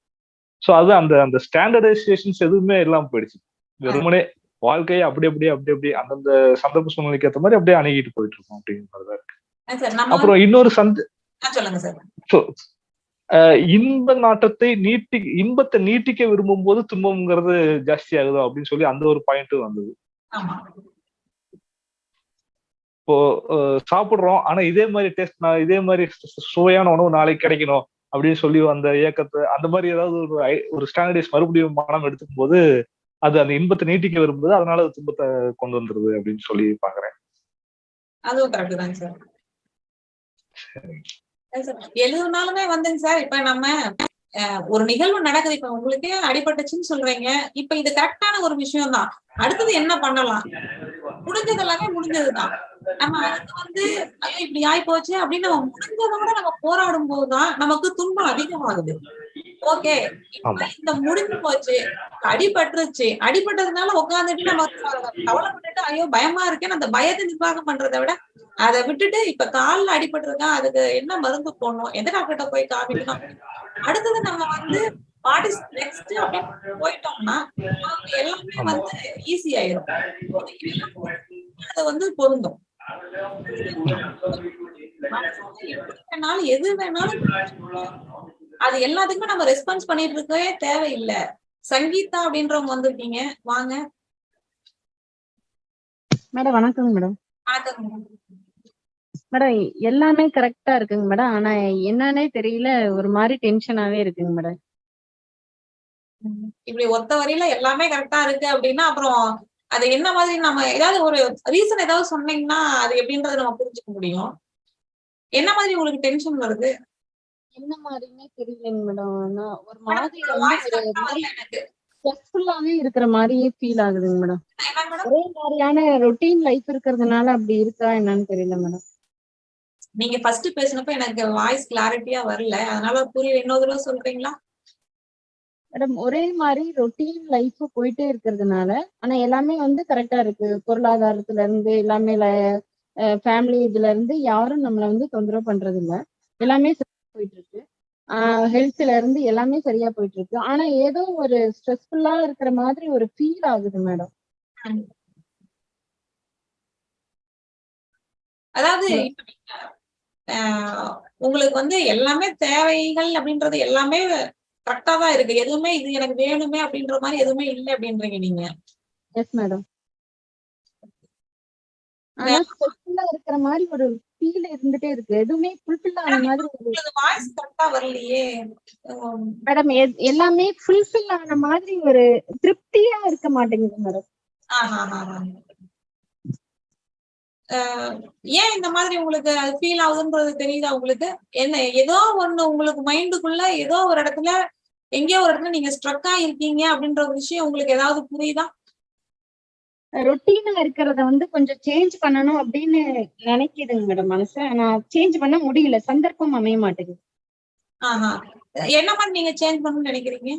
சோ அது அந்த அந்த ஸ்டாண்டர்டைசேஷன்ஸ் எதுவுமே இல்லாம போயிடுச்சு. வெறுமனே வாழ்க்கையை அப்படி அப்படியே அப்படி அப்படியே அந்தந்த சந்தர்ப்ப சூழ்நிலைக்கு ஏற்ற மாதிரி அப்படியே அணுகிட்டு போயிட்டு இருக்கோம் அப்படிங்கிற மாதிரி தான் இருக்கு. அப்புறம் இன்னொரு சந்து இன்ப நாட்டத்தை நீட்டி இன்பத்தை நீட்டிக்க விரும்பும் போது துன்பம்ங்கிறது ஜாஸ்தி ஆகுதோ அப்படின்னு சொல்லி அந்த ஒரு பாயிண்ட் வந்தது. இப்போ சாப்பிடுறோம் ஆனா இதே மாதிரி டேஸ்ட் இதே மாதிரி சுவையான உணவு நாளைக்கு கிடைக்கணும் அப்படின்னு சொல்லி அந்த இயக்கத்தை அந்த மாதிரி ஏதாவது ஒரு ஒரு ஸ்டாண்டர்டைஸ் மறுபடியும் மனம் எடுத்துக்கும் போது அது அந்த இன்பத்தை நீட்டிக்க விரும்புது அதனால அது துன்பத்தை கொண்டு வந்துருது அப்படின்னு சொல்லி பாக்குறேன் அதுவும் கரெக்ட் சார் சார். எழுபது நாளுமே வந்துங்க சார். இப்ப நம்ம அஹ், ஒரு நிகழ்வு நடக்குது. இப்ப உங்களுக்கே அடிபட்டுச்சுன்னு சொல்றீங்க. இப்ப இது கரெக்டான ஒரு விஷயம் தான் அடுத்தது என்ன பண்ணலாம்? முடிஞ்சது எல்லாமே முடிஞ்சதுதான். நம்ம அதுக்கு வந்து ஐயோ இப்படி ஆயி போச்சு அப்படின்னு நம்ம முடிஞ்சதோட நம்ம போராடும் போதுதான் நமக்கு துன்பம் அதிகமாகுது. ஓகே இந்த முடிஞ்சு போச்சு. அடிபட்டுருச்சு. அடிபட்டதுனால உட்காந்துட்டு நம்ம கவலைப்பட்டுட்டு ஐயோ பயமா இருக்கேன்னு அந்த பயத்தை நிர்வாகம் பண்றதை விட அதை விட்டுட்டு இப்ப கால்ல அடிபட்டிருக்கா அதுக்கு என்ன மருந்து போடணும்? எந்த டாக்டர்கிட்ட போய் காமிக்கணும் அடுத்தது நம்ம வந்து வாட் இஸ் நெக்ஸ்ட் அப்படின்னு போயிட்டோம்னா எல்லாமே வந்து ஈஸி ஆயிரும். அது வந்து பொருந்தும். எது வேணாலும் அது எல்லாத்துக்குமே நம்ம ரெஸ்பான்ஸ் பண்ணிட்டு இருக்கவே தேவையில்லை. சங்கீதா அப்படின்றவங்க வந்திருக்கீங்க. வாங்க. மேடம் வணக்கங்க மேடம். வணக்கம் மேடம் எல்லாமே கரெக்டா இருக்குங்க மேடம். ஆனா என்னன்னே தெரியல. ஒரு மாதிரி டென்ஷனாவே இருக்குங்க மேடம். இப்படி ஒத்த வரியில எல்லாமே கரெக்டா இருக்கு அப்படின்னா அப்புறம் அது என்ன மாதிரி நம்ம ஏதாவது ஒரு ரீசன் ஏதாவது சொன்னீங்கன்னா அது எப்படின்றத நம்ம புரிஞ்சுக்க முடியும். என்ன மாதிரி உங்களுக்கு டென்ஷன் வருது? என்ன மாதிரின்னே தெரியலங்க மேடம். நான் ஒரு மாதிரி ஸ்ட்ரெஸ்ஃபுல்லாவே இருக்கிற மாதிரியே ஃபீல் ஆகுதுங்க மேடம். ஒரே மாதிரியான ரொட்டீன் லைஃப் இருக்கிறதுனால அப்படி இருக்கா என்னன்னு தெரியல மேடம். நீங்க ஃபர்ஸ்ட் பேசினப்ப எனக்கு வாய்ஸ் கிளாரிட்டியா வரல. அதனால புரியல இன்னொரு தடவை சொல்றீங்களா? மேடம் ஒரே மாதிரி ரொட்டீன் லைஃப் போயிட்டே இருக்கிறதுனால ஆனா எல்லாமே வந்து கரெக்டா இருக்கு. பொருளாதாரத்துல இருந்து எல்லாமே ஃபேமிலி இதுல இருந்து யாரும் நம்மள வந்து தொந்தரவு பண்றது இல்ல எல்லாமே போயிட்டு இருக்கு ஹெல்த்ல இருந்து எல்லாமே சரியா போயிட்டு இருக்கு ஆனா ஏதோ ஒரு ஸ்ட்ரெஸ்ஃபுல்லா இருக்கிற மாதிரி ஒரு ஃபீல் ஆகுது மேடம். அதாவது உங்களுக்கு வந்து எல்லாமே தேவைகள் அப்படின்றது எல்லாமே கரெக்டா தான் இருக்கு. எதுவுமே இது எனக்கு வேணுமே அப்படின்ற மாதிரி எதுவுமே இல்லை அப்படின்றீங்க நீங்க. எஸ் மேடம் ஆனா இருக்கிற மாதிரி ஒரு ஃபீல் இருந்துட்டே இருக்கு. எதுவுமே ஃபுல்ஃபில் ஆன மாதிரி வாய்ஸ் கரெக்டா வரலையே. மேடம் எல்லாமே ஃபுல்ஃபில் ஆன மாதிரி ஒரு திருப்தியா இருக்க மாட்டேங்குது மேடம் ஏன் இந்த மாதிரி உங்களுக்கு ஃபீல் ஆகுதுன்றது தெரியுதா உங்களுக்கு? என்ன ஏதோ ஒண்ணு உங்களுக்கு மைண்டுக்குள்ள ஏதோ ஒரு இடத்துல எங்கேயோ ஒரு இடத்துல நீங்க ஸ்ட்ரக் இருக்கீங்க அப்படின்ற ஒரு விஷயம் உங்களுக்கு ஏதாவது புரியுதா? ரொட்டீனா இருக்கிறத வந்து கொஞ்சம் சேஞ்ச் பண்ணணும் அப்படின்னு நினைக்குதுங்க மேடம் மனசு. ஆனா சேஞ்ச் பண்ண முடியல. சந்தர்ப்பம் அமைய மாட்டேங்குது. என்ன மாதிரி நீங்க சேஞ்ச் பண்ணணும்னு நினைக்கிறீங்க?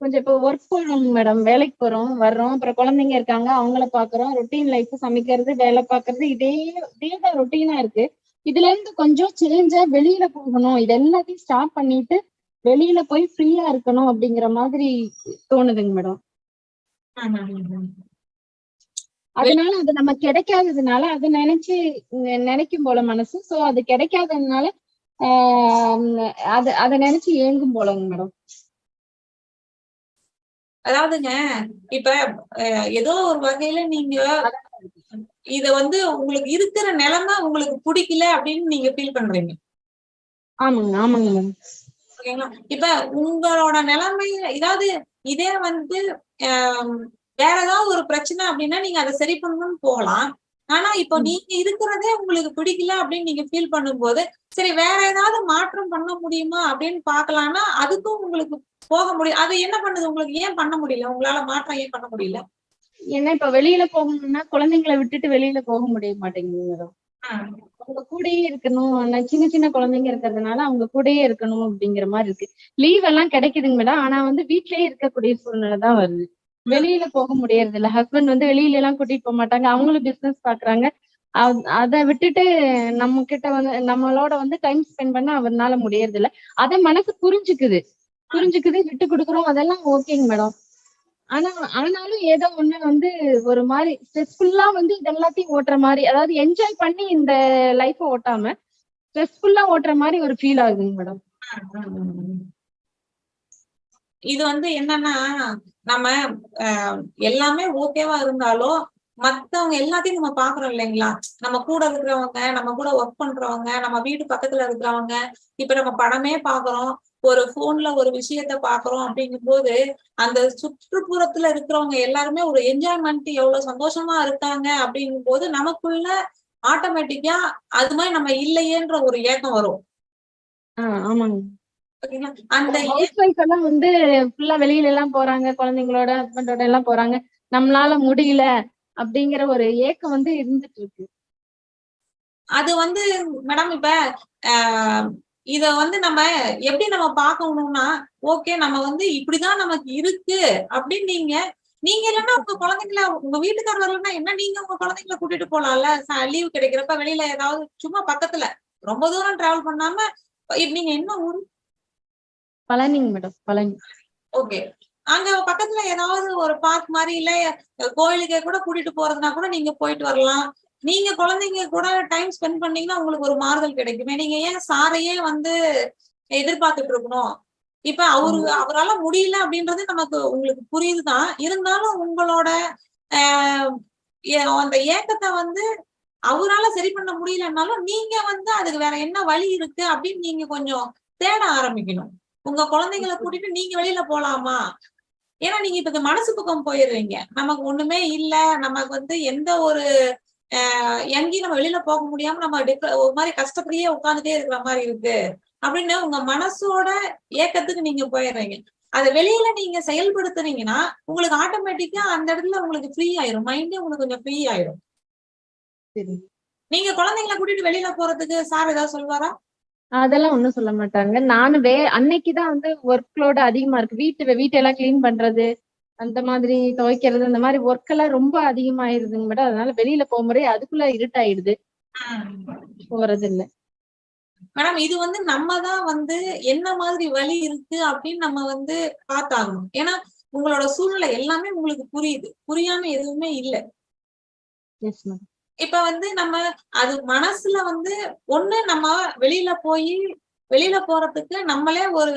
கொஞ்சம் இப்போ ஒர்க் போறோம் மேடம் வேலைக்கு போறோம் வர்றோம். அப்புறம் குழந்தைங்க இருக்காங்க. அவங்கள பாக்குறோம். ரொட்டீன் லைஃப் சமைக்கிறது வேலை பாக்குறது இதே இதே தான் ரொட்டீனா இருக்கு. இதுல இருந்து கொஞ்சம் சேஞ்சா வெளியில போகணும். இது எல்லாத்தையும் ஸ்டாப் பண்ணிட்டு வெளியில போய் ஃப்ரீயா இருக்கணும் அப்படிங்கிற மாதிரி தோணுதுங்க மேடம் அதனால அது நம்ம கிடைக்காததுனால அது நினைச்சு நினைக்கும் போல மனசு. சோ அது கிடைக்காததுனால அது அதை நினைச்சு ஏங்கும் போலங்க மேடம் அதாவதுங்க இப்ப ஏதோ ஒரு வகையில நீங்க இத வந்து உங்களுக்கு இருக்கிற நிலைமை உங்களுக்கு பிடிக்கல அப்படின்னு நீங்க ஃபீல் பண்றீங்க. ஆமாங்க ஆமாங்க மேடம் ஓகேங்களா? இப்ப உங்களோட நிலைமை ஏதாவது இதே வந்து வேற ஏதாவது ஒரு பிரச்சனை அப்படின்னா நீங்க அதை சரி பண்ணணும்னு போகலாம். ஆனா இப்போ நீங்க இருக்கிறதே உங்களுக்கு பிடிக்கல அப்படின்னு நீங்க ஃபீல் பண்ணும்போது சரி வேற ஏதாவது மாற்றம் பண்ண முடியுமா அப்படின்னு பாக்கலாம்னா அதுக்கும் உங்களுக்கு போக முடியும். அது என்ன பண்ணுது? உங்களுக்கு ஏன் பண்ண முடியல? உங்களால மாற்றம் ஏன் பண்ண முடியல? ஏன்னா இப்ப வெளியில போகணும்னா குழந்தைங்களை விட்டுட்டு வெளியில போக முடிய மாட்டேங்குது அவங்க கூடயே இருக்கணும். ஆனா சின்ன சின்ன குழந்தைங்க இருக்கிறதுனால அவங்க கூடயே இருக்கணும் அப்படிங்கிற மாதிரி இருக்கு. லீவ் எல்லாம் கிடைக்குதுங்க மேடம் ஆனா வந்து வீட்லயே இருக்கக்கூடிய சூழ்நிலை தான் வருது. வெளியில போக முடியறது இல்ல. ஹஸ்பண்ட் வந்து வெளியில எல்லாம் கூட்டிட்டு போக மாட்டாங்க. அவங்களும் பிசினஸ் பாக்குறாங்க. அதை விட்டுட்டு நம்ம கிட்ட வந்து நம்மளோட வந்து டைம் ஸ்பெண்ட் பண்ண அவனால முடியறது இல்ல. அத மனசு புரிஞ்சுக்குது. புரிஞ்சுக்குது விட்டு கொடுக்குறோம். அதெல்லாம் ஓகேங்க மேடம் ஆனா ஆனாலும் ஏதோ ஒண்ணு வந்து ஒரு மாதிரி ஸ்ட்ரெஸ்ஃபுல்லா வந்து இது எல்லாத்தையும் ஓட்டுற மாதிரி அதாவது என்ஜாய் பண்ணி இந்த லைஃப ஓட்டாம ஸ்ட்ரெஸ்ஃபுல்லா ஓட்டுற மாதிரி ஒரு ஃபீல் ஆகுங்க மேடம் இது வந்து என்னன்னா நம்ம அஹ், எல்லாமே ஓகேவா இருந்தாலும் மத்தவங்க எல்லாத்தையும் நம்ம பாக்குறோம் இல்லைங்களா? நம்ம கூட இருக்கிறவங்க நம்ம கூட ஒர்க் பண்றவங்க நம்ம வீட்டு பக்கத்துல இருக்கிறவங்க இப்ப நம்ம படமே பாக்குறோம் ஒரு போன்ல ஒரு விஷயத்த பாக்குறோம் அப்படிங்கும் போது அந்த சுற்றுப்புறத்துல இருக்கிறவங்க எல்லாருமே ஒரு என்ஜாய்மெண்ட் எவ்வளவு சந்தோஷமா இருக்காங்க அப்படிங்கும் போது நமக்குள்ள ஆட்டோமேட்டிக்கா அது மாதிரி நம்ம இல்லையேன்ற ஒரு ஏக்கம் வரும். ஆமாங்க. அந்த எல்லாம் வந்து ஃபுல்லா வெளியில எல்லாம் போறாங்க குழந்தைங்களோட ஹஸ்பண்டோட எல்லாம் போறாங்க. நம்மளால முடியல அப்படிங்கிற ஒரு ஏக்கம் வந்து இருந்துட்டு இருக்கு. அது வந்து மேடம் இப்ப ஆஹ் இத வந்து நம்ம எப்படி நம்ம பார்க்கணும்னா ஓகே நம்ம வந்து இப்படிதான் நமக்கு இருக்கு அப்படின்னு நீங்க நீங்க இல்லைன்னா உங்க குழந்தைங்கள உங்க வீட்டுக்காரர் வரலன்னா என்ன நீங்க உங்க குழந்தைங்கள கூட்டிட்டு போலாம்ல? லீவ் கிடைக்கிறப்ப வெளியில ஏதாவது சும்மா பக்கத்துல ரொம்ப தூரம் டிராவல் பண்ணாம நீங்க என்ன ஊர்? பழனிங்க மேடம் பழனி. ஓகே அங்க பக்கத்துல ஏதாவது ஒரு பார்க் மாதிரி இல்ல கோயிலுக்கே கூட கூட்டிட்டு போறதுனா கூட நீங்க போயிட்டு வரலாம். நீங்க குழந்தைங்க கூட டைம் ஸ்பெண்ட் பண்ணீங்கன்னா உங்களுக்கு ஒரு மாறுதல் கிடைக்குமே. நீங்க ஏன் சாரையே வந்து எதிர்பார்த்துட்டு இருக்கணும்? இப்ப அவரு அவரால முடியல அப்படின்றது நமக்கு உங்களுக்கு புரியுதுதான் இருந்தாலும் உங்களோட அந்த ஏக்கத்தை வந்து அவரால சரி பண்ண முடியலன்னாலும் நீங்க வந்து அதுக்கு வேற என்ன வழி இருக்கு அப்படின்னு நீங்க கொஞ்சம் தேட ஆரம்பிக்கணும். உங்க குழந்தைங்களை கூட்டிட்டு நீங்க வெளியில போலாமா? ஏன்னா நீங்க இப்ப இந்த மனசு பக்கம் போயிடுறீங்க. நமக்கு ஒண்ணுமே இல்ல. நமக்கு வந்து எந்த ஒரு எங்கேயும் நம்ம வெளியில போக முடியாம நம்ம ஒரு மாதிரி கஷ்டப்படியே உட்கார்ந்துட்டே இருக்கிற மாதிரி இருக்கு. அப்படின்னு உங்க மனசோட ஏக்கத்துக்கு நீங்க போயிடுறீங்க. அதை வெளியில நீங்க செயல்படுத்துனீங்கன்னா உங்களுக்கு ஆட்டோமேட்டிக்கா அந்த இடத்துல உங்களுக்கு ஃப்ரீ ஆயிரும். மைண்டே உங்களுக்கு கொஞ்சம் ஃப்ரீ ஆயிரும். சரி. நீங்க குழந்தைங்களை கூட்டிட்டு வெளியில போறதுக்கு சார் ஏதாவது சொல்வாரா அதெல்லாம் ஒண்ணும் சொல்ல மாட்டாங்க. நானும் வே அன்னைக்குதான் வந்து ஒர்க் லோடு அதிகமா இருக்கு. வீட்டு வீட்டெல்லாம் கிளீன் பண்றது அந்த மாதிரி துவைக்கிறது அந்த மாதிரி ஒர்க் எல்லாம் ரொம்ப அதிகமாயிருதுங்க மேடம் அதனால வெளியில போகும்போதே அதுக்குள்ள இருட்டாயிடுது. போறது இல்ல மேடம் இது வந்து நம்ம தான் வந்து என்ன மாதிரி வழி இருக்கு அப்படின்னு நம்ம வந்து பார்த்தாகணும். ஏன்னா உங்களோட சூழ்நிலை எல்லாமே உங்களுக்கு புரியுது. புரியாம எதுவுமே இல்ல. இப்ப வந்து நம்ம அது மனசுல வந்து ஒண்ணு நம்ம வெளியில போய் வெளியில போறதுக்கு நம்மளே ஒரு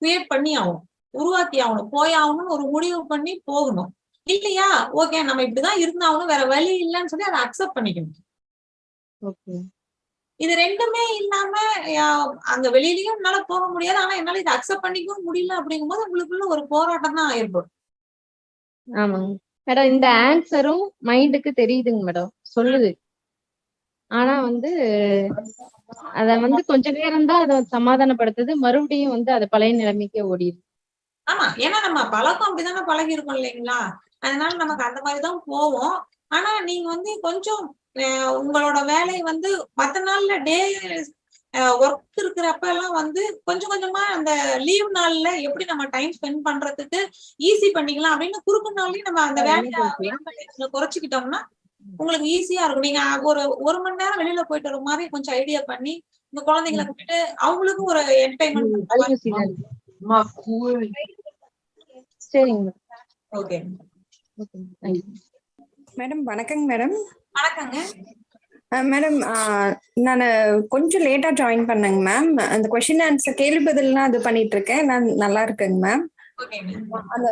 கிரியேட் பண்ணி ஆகணும். உருவாக்கி ஆகணும் போய் ஆகணும்னு ஒரு முடிவு பண்ணி போகணும். இல்லையா? ஓகே நம்ம இப்படிதான் இருந்தாகணும் வேற வழி இல்லைன்னு சொல்லி அதை அக்செப்ட் பண்ணிக்கணும். ஓகே இது ரெண்டுமே இல்லாம அங்க வெளியிலயும் என்னால போக முடியாது. ஆனா என்னால இதை அக்செப்ட் பண்ணிக்கவும் முடியல அப்படிங்கும்போது உங்களுக்குள்ள ஒரு போராட்டம் தான் ஏற்படும். ஆமாங்க மேடம் இந்த ஆன்சரும் மைண்டுக்கு தெரியுதுங்க மேடம். சொல்லுது. ஆனா வந்து அத வந்து கொஞ்ச நேரம் தான் அதை சமாதானப்படுத்துது. மறுபடியும் வந்து அது பழைய நிலைமைக்கே ஓடிடுது. ஆமா ஏன்னா நம்ம பழக்கம் அப்படிதானே பழகி இருக்கோம் இல்லைங்களா? அதனால நமக்கு அந்த மாதிரிதான் போவோம். ஆனா நீங்க வந்து கொஞ்சம் உங்களோட வேலை வந்து மத்த நாள்ல டே ஒர்க் இருக்கிறப்ப எல்லாம் வந்து கொஞ்சம் கொஞ்சமா அந்த லீவ் நாள்ல எப்படி நம்ம டைம் ஸ்பெண்ட் பண்றதுக்கு ஈஸி பண்ணிக்கலாம் அப்படின்னு குறுக்கு நாள்லயும் நம்ம அந்த வேலையை குறைச்சிக்கிட்டோம்னா உங்களுக்கு ஈஸியா இருக்கும். நீங்க ஒரு ஒரு மணி நேரம் வெளியில போயிட்டு வர மாதிரி கொஞ்சம் ஐடியா பண்ணி உங்க குழந்தைங்களை கூப்பிட்டு அவங்களுக்கும் ஒரு என்டர்டைன்மெண்ட் சரிங்க ஓகே மேடம் வணக்கங்க மேடம் வணக்கங்க மேடம் நான் கொஞ்சம் லேட்டா ஜாயின் பண்ணேங்க மேம் அந்த கொஸ்டின் ஆன்சர் கேள்வி பதில்லாம் அது பண்ணிட்டு இருக்கேன் நான் நல்லா இருக்கேங்க மேம் அந்த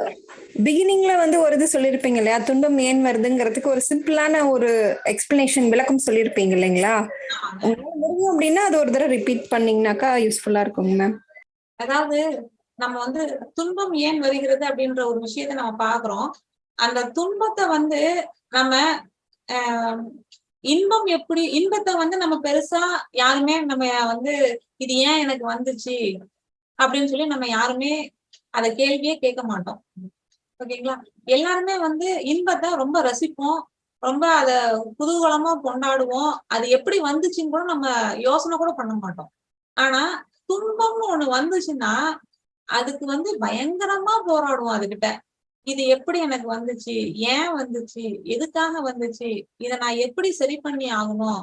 பிகினிங்ல வந்து ஒரு இது சொல்லியிருப்பீங்க இல்லையா? துன்பம் ஏன் வருதுங்கிறதுக்கு ஒரு சிம்பிளான ஒரு எக்ஸ்பிளனேஷன் விளக்கம் சொல்லியிருப்பீங்க இல்லைங்களா? உங்களால முடியும் அப்படின்னா அது ஒரு தடவை ரிப்பீட் பண்ணீங்கன்னாக்கா யூஸ்ஃபுல்லா இருக்குங்க மேம் அதாவது நம்ம வந்து துன்பம் ஏன் வருகிறது அப்படின்ற ஒரு விஷயத்த நம்ம பாக்குறோம் அந்த துன்பத்தை வந்து நம்ம இன்பம் எப்படி இன்பத்தை வந்து நம்ம பெருசா யாருமே நம்ம வந்து இது ஏன் எனக்கு வந்துச்சு? அப்படின்னு சொல்லி நம்ம யாருமே அத கேள்வியே கேட்க மாட்டோம். ஓகேங்களா? எல்லாருமே வந்து இன்பத்தை ரொம்ப ரசிப்போம். ரொம்ப அத குதூகலமா கொண்டாடுவோம். அது எப்படி வந்துச்சுன்னு கூட நம்ம யோசனை கூட பண்ண மாட்டோம். ஆனா துன்பம்னு ஒண்ணு வந்துச்சுன்னா அதுக்கு வந்து பயங்கரமா போராடுவோம் அதுகிட்ட. இது எப்படி எனக்கு வந்துச்சு? ஏன் வந்துச்சு? எதுக்காக வந்துச்சு? இத நான் எப்படி சரி பண்ணி ஆகணும்?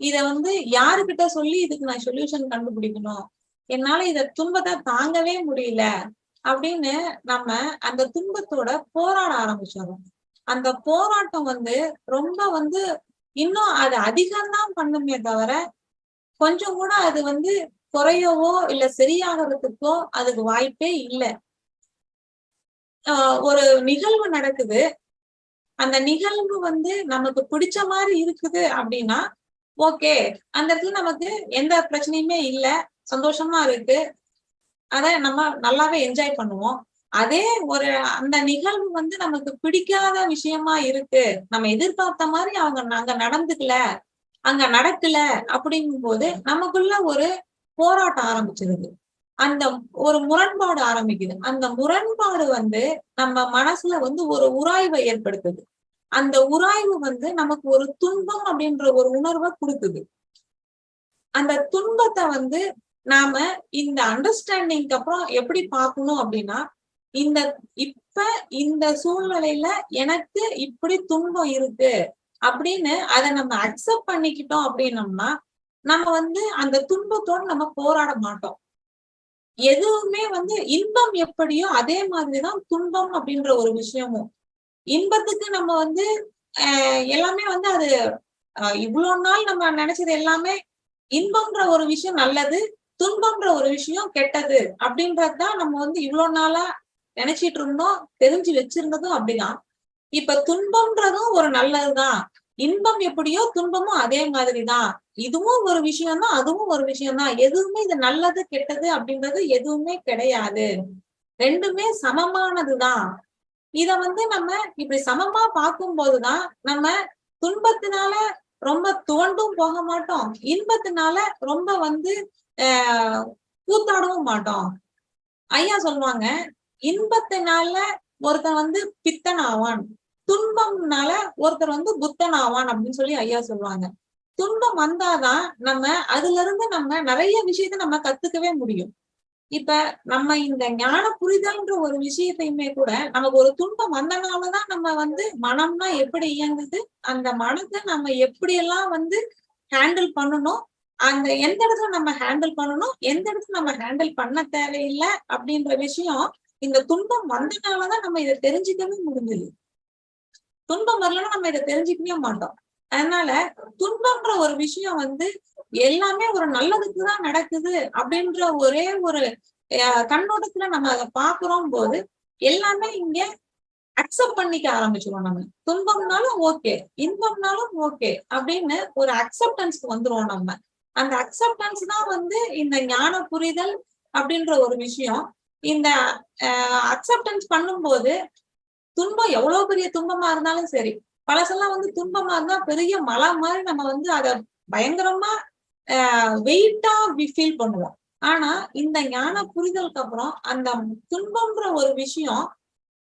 இத வந்து யாருக்கிட்ட சொல்லி இதுக்கு நான் சொல்யூஷன் கண்டுபிடிக்கணும்? என்னால இத துன்பத்தை தாங்கவே முடியல அப்படின்னு நம்ம அந்த துன்பத்தோட போராட ஆரம்பிச்சிடறோம். அந்த போராட்டம் வந்து ரொம்ப வந்து இன்னும் அது அதிகம்தான் பண்ணுமே தவிர கொஞ்சம் கூட அது வந்து குறையவோ இல்ல சரியாகிறதுக்கோ அதுக்கு வாய்ப்பே இல்லை. ஆஹ் ஒரு நிகழ்வு நடக்குது. அந்த நிகழ்வு வந்து நமக்கு பிடிச்ச மாதிரி இருக்குது அப்படின்னா ஓகே. அந்த இடத்துல நமக்கு எந்த பிரச்சனையுமே இல்ல. சந்தோஷமா இருக்கு. அத நம்ம நல்லாவே என்ஜாய் பண்ணுவோம். அதே ஒரு அந்த நிகழ்வு வந்து நமக்கு பிடிக்காத விஷயமா இருக்கு. நம்ம எதிர்பார்த்த மாதிரி அவங்க அங்க நடந்துக்கல அங்க நடக்கல அப்படிங்கும் போது நமக்குள்ள ஒரு போராட்டம் ஆரம்பிச்சிருது அந்த ஒரு முரண்பாடு ஆரம்பிக்குது. அந்த முரண்பாடு வந்து நம்ம மனசுல வந்து ஒரு உராய்வை ஏற்படுத்துது. அந்த உராய்வு வந்து நமக்கு ஒரு துன்பம் அப்படின்ற ஒரு உணர்வை கொடுக்குது. அந்த துன்பத்தை வந்து நாம இந்த அண்டர்ஸ்டாண்டிங்க்கு அப்புறம் எப்படி பார்க்கணும் அப்படின்னா இந்த இப்ப இந்த சூழ்நிலையில எனக்கு இப்படி துன்பம் இருக்கு அப்படின்னு அதை நம்ம அக்செப்ட் பண்ணிக்கிட்டோம் அப்படின்னம்னா நம்ம வந்து அந்த துன்பத்தோடு நம்ம போராட மாட்டோம். எதுவுமே வந்து இன்பம் எப்படியோ அதே மாதிரிதான் துன்பம் அப்படின்ற ஒரு விஷயமும். இன்பத்துக்கு நம்ம வந்து ஆஹ் எல்லாமே வந்து அது ஆஹ் இவ்வளவு நாள் நம்ம நினைச்சது எல்லாமே இன்பம்ன்ற ஒரு விஷயம் நல்லது துன்பம்ன்ற ஒரு விஷயம் கெட்டது அப்படின்றதுதான் நம்ம வந்து இவ்வளவு நாளா நினைச்சிட்டு இருந்தோம் தெரிஞ்சு வச்சிருந்ததும் அப்படிதான். இப்ப துன்பம்ன்றதும் ஒரு நல்லதுதான். இன்பம் எப்படியோ துன்பமும் அதே மாதிரிதான். இதுவும் ஒரு விஷயம் தான் அதுவும் ஒரு விஷயம் தான் எதுவுமே இது நல்லது கெட்டது அப்படின்றது எதுவுமே கிடையாது. ரெண்டுமே சமமானதுதான். இத வந்து நம்ம இப்படி சமமா பார்க்கும் போதுதான் நம்ம துன்பத்தினால ரொம்ப துவண்டும் போக மாட்டோம். இன்பத்தினால ரொம்ப வந்து ஆஹ் கூத்தாடவும் மாட்டோம். ஐயா சொல்லுவாங்க இன்பத்தினால ஒருத்தன் வந்து பித்தன் ஆவான் துன்பம்னால ஒருத்தர் வந்து புத்தன் ஆவான் அப்படின்னு சொல்லி ஐயா சொல்லுவாங்க. துன்பம் வந்தாதான் நம்ம அதுல இருந்து நம்ம நிறைய விஷயத்த நம்ம கத்துக்கவே முடியும். இப்ப நம்ம இந்த ஞான புரிதல்ன்ற ஒரு விஷயத்தையுமே கூட நமக்கு ஒரு துன்பம் வந்தனாலதான் நம்ம வந்து மனம்னா எப்படி இயங்குது அந்த மனத்தை நம்ம எப்படி எல்லாம் வந்து ஹேண்டில் பண்ணணும் அந்த எந்த இடத்துல நம்ம ஹேண்டில் பண்ணணும் எந்த இடத்துல நம்ம ஹேண்டில் பண்ண தேவையில்லை அப்படின்ற விஷயம் இந்த துன்பம் வந்தனாலதான் நம்ம இதை தெரிஞ்சுக்கவே முடிஞ்சது. துன்பம் வரலன்னா நம்ம இதை தெரிஞ்சுக்கவே மாட்டோம். அதனால துன்பம்ன்ற ஒரு விஷயம் வந்து எல்லாமே ஒரு நல்லதுக்குதான் நடக்குது அப்படின்ற ஒரே ஒரு அஹ், கண்ணோட்டத்துல நம்ம அதை பாக்குறோம் போது எல்லாமே இங்க அக்செப்ட் பண்ணிக்க ஆரம்பிச்சிருவோம் நம்ம. துன்பம்னாலும் ஓகே இன்பம்னாலும் ஓகே அப்படின்னு ஒரு அக்செப்டன்ஸ்க்கு வந்துருவோம் நம்ம. அந்த அக்செப்டன்ஸ் தான் வந்து இந்த ஞான புரிதல் அப்படின்ற ஒரு விஷயம். இந்த அக்செப்டன்ஸ் பண்ணும்போது துன்பம் எவ்வளவு பெரிய துன்பமா இருந்தாலும் சரி பழசெல்லாம் வந்து துன்பமா இருந்தா பெரிய மலை மாதிரி நம்ம வந்து அத பயங்கரமா வெயிட்டா ஃபீல் பண்ணுவோம். ஆனா இந்த ஞான புரிதலுக்கு அப்புறம் அந்த துன்பம்ன்ற ஒரு விஷயம்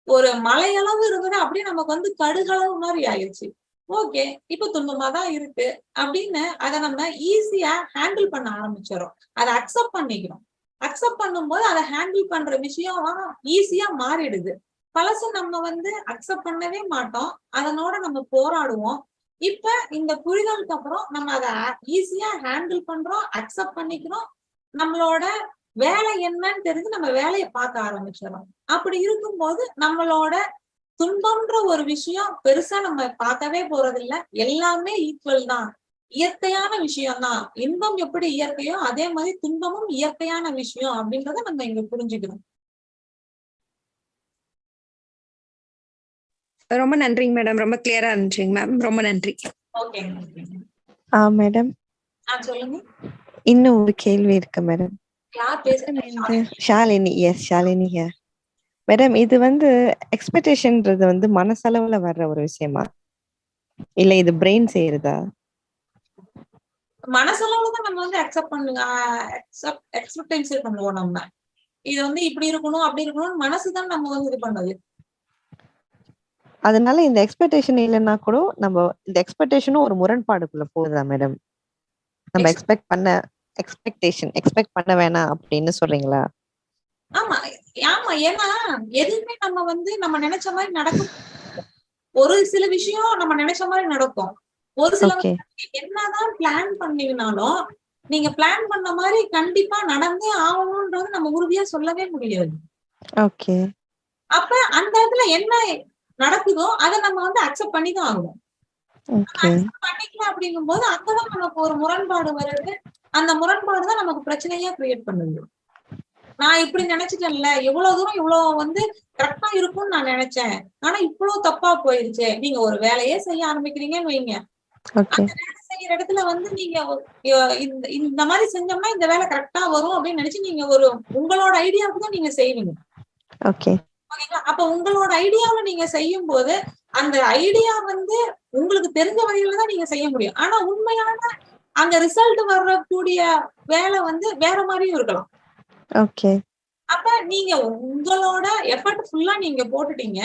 ஒரு மலையளவு இருந்தது அப்படியே நமக்கு வந்து கடுகளவு மாதிரி ஆயிடுச்சு ஓகே இப்ப துன்பமா தான் இருக்கு அப்படின்னு அதை நம்ம ஈஸியா ஹேண்டில் பண்ண ஆரம்பிச்சிடறோம். அதை அக்செப்ட் பண்ணிக்கிறோம். அக்செப்ட் பண்ணும்போது அதை ஹேண்டில் பண்ற விஷயம் ஈஸியா மாறிடுது. பழச நம்ம வந்து அக்செப்ட் பண்ணவே மாட்டோம். அதனோட நம்ம போராடுவோம். இப்ப இந்த புரிதலுக்கு அப்புறம் நம்ம அதை ஈஸியா ஹேண்டில் பண்றோம் அக்செப்ட் பண்ணிக்கிறோம். நம்மளோட வேலை என்னன்னு தெரிஞ்சு நம்ம வேலையை பார்க்க ஆரம்பிச்சிடறோம். அப்படி இருக்கும்போது நம்மளோட துன்பம்ன்ற ஒரு விஷயம் பெருசா நம்ம பார்க்கவே போறதில்ல. எல்லாமே ஈக்குவல் தான். இயற்கையான விஷயம் தான் இன்பம் எப்படி இயற்கையோ அதே மாதிரி துன்பமும் இயற்கையான விஷயம் அப்படின்றத நம்ம இங்க புரிஞ்சுக்கணும். ரொம்ப நன்றிங்க மேடம். ரொம்ப கிளியரா இருந்துச்சுங்க மேம். ரொம்ப நன்றி. ஓகே ஆ மேடம். சொல்லுங்க. இன்னும் ஒரு கேள்வி இருக்கு madam. Shalini yes Shalini here madam இது வந்து எக்ஸ்பெக்டேஷன்ன்றது வந்து மனசளவுல வர்ற ஒரு விஷயமா? இல்ல இது பிரெயின் செய்யறதா மனசளவுல தான் நம்ம வந்து அக்செப்ட் பண்ணுங்க எக்ஸ்பெக்டன்சி பண்ணுவோம் நம்ம. இது வந்து இப்படி இருக்கணும் அப்படி இருக்கணும் மனசுதான் நம்ம வந்து இது பண்ணது. அதனால இந்த எக்ஸ்பெக்டேஷன் இல்லைன்னா கூட நம்ம இந்த எக்ஸ்பெக்டேஷனும் ஒரு முரண்பாடுக்குள்ள போகுதா மேடம் நம்ம எக்ஸ்பெக்ட் பண்ண எக்ஸ்பெக்டேஷன் எக்ஸ்பெக்ட் பண்ண வேணாம் அப்படின்னு சொல்றீங்களா? ஆமா ஆமா. ஏன்னா எதுவுமே நம்ம வந்து நம்ம நினைச்ச மாதிரி நடக்கும். ஒரு சில விஷயம் நம்ம நினைச்ச மாதிரி நடக்கும். ஒரு சில என்னதான் பிளான் பண்ணீங்கனாலும் நீங்க பிளான் பண்ண மாதிரி கண்டிப்பா நடந்தே ஆகணும்ன்றது நம்ம உறுதியா சொல்லவே முடியாது. ஓகே அப்ப அந்த இடத்துல என்ன நடக்குதோ அதை நம்ம வந்து அக்செப்ட் பண்ணி தான் ஆகணும் ஓகே பண்ணிக்கல அப்படிங்கும்போது அங்கதான் நமக்கு ஒரு முரண்பாடு வருது. அந்த முரண்பாடு தான் நமக்கு பிரச்சனையா கிரியேட் பண்ணுது. நான் இப்படி நினைச்சிட்டேன்ல எவ்வளவு தூரம் இவ்வளவு வந்து கரெக்டா இருக்கும்னு நான் நினைச்சேன். ஆனா இவ்வளவு தப்பா போயிருச்சு. நீங்க ஒரு வேலையே செய்ய ஆரம்பிக்கிறீங்கன்னு வைங்க. ஓகே வேலை செய்யற இடத்துல வந்து நீங்க இந்த இந்த மாதிரி செஞ்சோம்னா இந்த வேலை கரெக்டா வரும் அப்படின்னு நினைச்சு நீங்க ஒரு உங்களோட ஐடியாவுக்கு தான் நீங்க செய்வீங்க. ஓகே ஓகேங்களா? அப்ப உங்களோட ஐடியாவை நீங்க செய்யும் போது அந்த ஐடியா வந்து உங்களுக்கு தெரிஞ்ச வகையில தான் நீங்க செய்ய முடியும். ஆனா உண்மையான அங்க ரிசல்ட் வரக்கூடிய வேலை வந்து வேற மாதிரியும் இருக்கலாம். ஓகே அப்ப நீங்க உங்களோட எஃபர்ட் ஃபுல்லா நீங்க போட்டுட்டீங்க.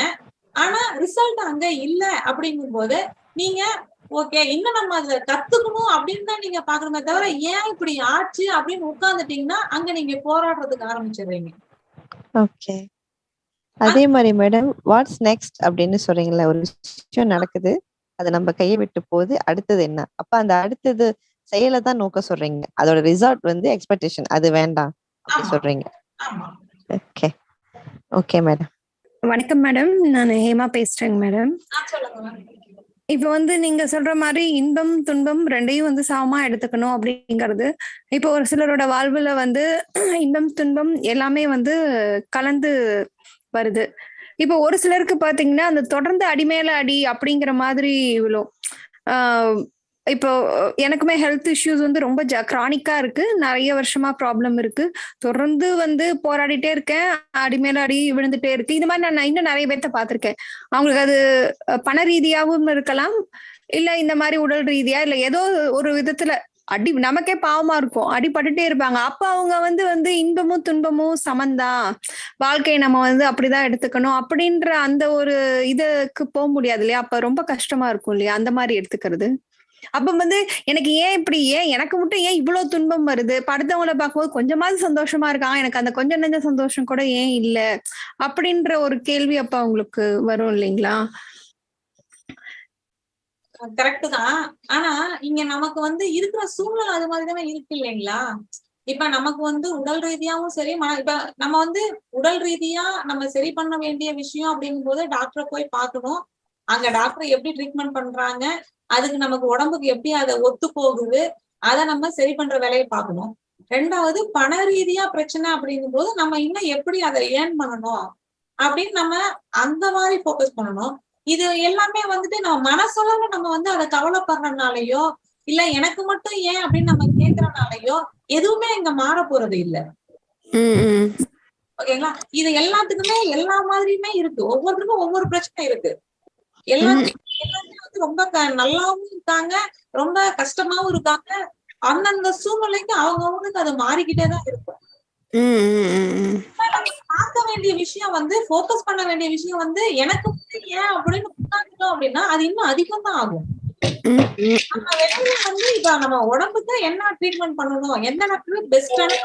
ஆனா ரிசல்ட் அங்க இல்ல அப்படிங்கும் போது நீங்க ஓகே இன்னும் நம்ம அதுல கத்துக்கணும் அப்படின்னு தான் நீங்க பாக்கணுமே தவிர ஏன் இப்படி ஆச்சு அப்படின்னு உட்கார்ந்துட்டீங்கன்னா அங்க நீங்க போராடுறதுக்கு ஆரம்பிச்சிடுறீங்க. ஓகே அதே மாதிரி மேடம் வாட்ஸ் நெக்ஸ்ட் அப்படின்னு சொல்றீங்களா ஒரு விஷயம் நடக்குது. அது நம்ம கையை விட்டு போகுது. அடுத்தது என்ன? அப்ப அந்த அடுத்தது செயலை தான் நோக்க சொல்றீங்க. அதோட ரிசல்ட் வந்து எக்ஸ்பெக்டேஷன் அது வேண்டாம் அப்படி சொல்றீங்க. ஓகே ஓகே மேடம் வணக்கம் மேடம் நான் ஹேமா பேசுறேங்க மேடம் இப்போ வந்து நீங்க சொல்ற மாதிரி இன்பம் துன்பம் ரெண்டையும் வந்து சமமா எடுத்துக்கணும் அப்படிங்கிறது. இப்போ ஒரு சிலரோட வாழ்வுல வந்து இன்பம் துன்பம் எல்லாமே வந்து கலந்து வருது. இப்போ ஒரு சிலருக்கு பாத்தீங்கன்னா அந்த தொடர்ந்து அடிமேல அடி அப்படிங்கிற மாதிரி விழும். இப்போ எனக்குமே ஹெல்த் இஷ்யூஸ் வந்து ரொம்ப ஜ கிரானிக்கா இருக்கு. நிறைய வருஷமா ப்ராப்ளம் இருக்கு. தொடர்ந்து வந்து போராடிட்டே இருக்கேன். அடி மேல அடி விழுந்துட்டே இருக்கு. இந்த மாதிரி நான் இன்னும் நிறைய பேர்த்த பார்த்திருக்கேன் அவங்களுக்கு அது பண ரீதியாகவும் இருக்கலாம். இல்ல இந்த மாதிரி உடல் ரீதியா இல்ல ஏதோ ஒரு விதத்துல அடி நமக்கே பாவமா இருக்கும். அடிபட்டுட்டே இருப்பாங்க. அப்ப அவங்க வந்து வந்து இன்பமும் துன்பமும் சமந்தான் வாழ்க்கையை நம்ம வந்து அப்படிதான் எடுத்துக்கணும். அப்படின்ற அந்த ஒரு இதுக்கு போக முடியாது இல்லையா? அப்ப ரொம்ப கஷ்டமா இருக்கும் இல்லையா? அந்த மாதிரி எடுத்துக்கிறது. அப்ப வந்து எனக்கு ஏன் இப்படி? ஏன் எனக்கு மட்டும் ஏன் இவ்வளவு துன்பம் வருது? படுத்தவங்களை பார்க்கும்போது கொஞ்சமாவது சந்தோஷமா இருக்கான் எனக்கு அந்த கொஞ்சம் நெஞ்ச சந்தோஷம் கூட ஏன் இல்ல? அப்படின்ற ஒரு கேள்வி அப்ப அவங்களுக்கு வரும் இல்லைங்களா? கரெக்ட் தான். ஆனா இங்க நமக்கு வந்து இருக்கிற சூழ்நிலை அது மாதிரிதானே இருக்கு இல்லைங்களா? இப்ப நமக்கு வந்து உடல் ரீதியாவும் சரி மன இப்ப நம்ம வந்து உடல் ரீதியா நம்ம சரி பண்ண வேண்டிய விஷயம் அப்படிங்கும் போது டாக்டரை போய் பார்க்கணும். அங்க டாக்டர் எப்படி ட்ரீட்மெண்ட் பண்றாங்க? அதுக்கு நமக்கு உடம்புக்கு எப்படி அதை ஒத்து போகுது? அதை நம்ம சரி பண்ற வேலையை பார்க்கணும். ரெண்டாவது பண ரீதியா பிரச்சனை அப்படிங்கும் போது நம்ம இன்னும் எப்படி அதை ஏர்ன் பண்ணணும்? அப்படின்னு நம்ம அந்த மாதிரி ஃபோக்கஸ் பண்ணணும். இது எல்லாமே வந்துட்டு நம்ம மனசளவுல நம்ம வந்து அதை கவலைப்படுறதுனாலயோ இல்ல எனக்கு மட்டும் ஏன் அப்படின்னு நம்ம கேக்குறனாலயோ எதுவுமே இங்க மாற போறது இல்ல. ஓகேங்களா? இது எல்லாத்துக்குமே எல்லா மாதிரியுமே இருக்கு. ஒவ்வொருத்தருக்கும் ஒவ்வொரு பிரச்சனை இருக்கு. எல்லாத்துக்கும் எல்லாருமே வந்து ரொம்ப நல்லாவும் இருக்காங்க ரொம்ப கஷ்டமாவும் இருக்காங்க. அந்தந்த சூழ்நிலைக்கு அவங்கவுங்களுக்கு அது மாறிக்கிட்டே தான் இருக்கும். பார்க்க வேண்டிய விஷயம் வந்து ஃபோக்கஸ் பண்ண வேண்டிய விஷயம் வந்து எனக்கு ஏன் அப்படின்னு உட்காந்துட்டோம் அப்படின்னா அது இன்னும் அதிகம் தான் ஆகும் நம்ம வெளியில வந்து இப்ப நம்ம உடம்புக்கு என்ன ட்ரீட்மெண்ட் பண்ணணும் எந்த டாக்டர் பெஸ்டான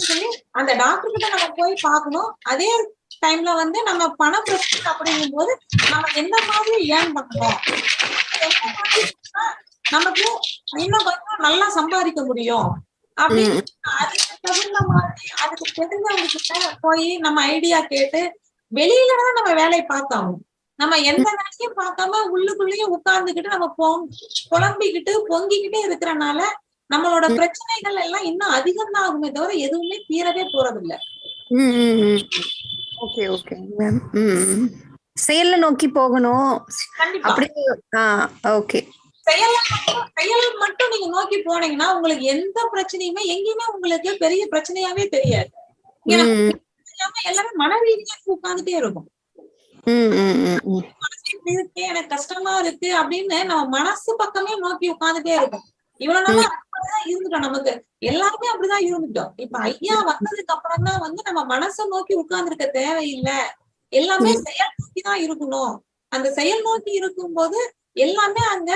சொல்லி அந்த டாக்டர் கிட்ட நம்ம போய் பார்க்கணும். அதே டைம்ல வந்து நம்ம பண பிரச்சனை அப்படிங்கும் போது நம்ம எந்த மாதிரி ஏர்ன் பண்ணணும் நமக்கு இன்னும் கொஞ்சம் நல்லா சம்பாதிக்க முடியும்? அப்படின்னு அதுக்கு தகுந்த மாதிரி அதுக்கு தெரிஞ்சவங்க கிட்ட போய் நம்ம ஐடியா கேட்டு வெளியில தான் நம்ம வேலையை பார்த்தாகணும். நம்ம எந்த வேலையும் பார்க்காம உள்ளுக்குள்ளேயே உட்கார்ந்துகிட்டு நம்ம பொங் புலம்பிக்கிட்டு பொங்கிக்கிட்டே இருக்கிறனால நம்மளோட பிரச்சனைகள் எல்லாம் இன்னும் அதிகம் தான் ஆகுமே தவிர எதுவுமே தீரவே போறது இல்ல ஓகே ஓகே மேம் செயல்ல நோக்கி போகணும். அப்படி ஓகே. செயல் செயல் மட்டும் நீங்க நோக்கி போனீங்கன்னா உங்களுக்கு எந்த பிரச்சனையுமே எங்கேயுமே உங்களுக்கு பெரிய பிரச்சனையாவே தெரியாது. எல்லாமே மன ரீதியா உட்கார்ந்துட்டே இருக்கும். இருக்கு எனக்கு கஷ்டமா இருக்கு அப்படின்னு நம்ம மனசு பக்கமே நோக்கி உட்கார்ந்துட்டே இருக்கும். இவ்வளவு நாளா அப்படிதான் இருந்துட்டோம் நமக்கு. எல்லாருமே அப்படிதான் இருந்துட்டோம். இப்ப ஐயா வந்ததுக்கு அப்புறம் தான் வந்து நம்ம மனசை நோக்கி உட்கார்ந்துருக்க தேவையில்லை. எல்லாமே செயல் நோக்கி தான் இருக்கணும். அந்த செயல் நோக்கி இருக்கும்போது எல்லாமே அங்க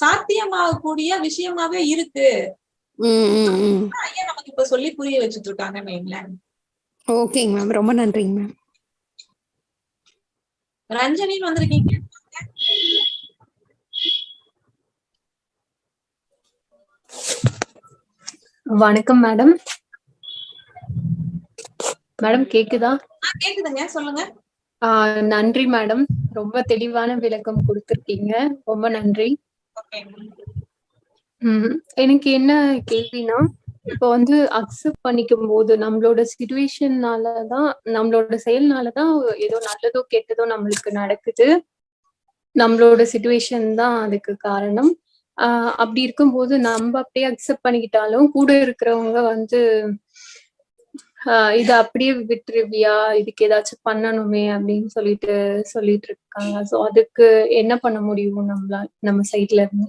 சாத்தியமாகக்கூடிய விஷயமாவே இருக்கு. ஐயா நமக்கு இப்ப சொல்லி புரிய வச்சுட்டு இருக்காங்கன்னு வைங்களேன் ஓகேங்க மேம் ரொம்ப நன்றிங்க மேம் ரஞ்சனின்னு வந்திருக்கீங்க. வணக்கம் மேடம். மேடம் கேக்குதா? கேக்குதுங்க. சொல்லுங்க. ஆஹ் நன்றி மேடம். ரொம்ப தெளிவான விளக்கம் கொடுத்திருக்கீங்க. ரொம்ப நன்றி. ம் எனக்கு என்ன கேள்வினா இப்போ வந்து அக்செப்ட் பண்ணிக்கும் போது நம்மளோட சுச்சுவேஷன்னாலதான் நம்மளோட செயல்னாலதான் ஏதோ நல்லதோ கெட்டதோ நம்மளுக்கு நடக்குது. நம்மளோட சுச்சுவேஷன் தான் அதுக்கு காரணம். ஆஹ் அப்படி இருக்கும்போது நம்ம அப்படியே அக்செப்ட் பண்ணிக்கிட்டாலும் கூட இருக்கிறவங்க வந்து இத அப்படியே விட்டுருவியா? இதுக்கு ஏதாச்சும் பண்ணணுமே அப்படின்னு சொல்லிட்டு சொல்லிட்டு இருக்காங்க. சோ அதுக்கு என்ன பண்ண முடியும் நம்மளால நம்ம சைட்ல இருந்து?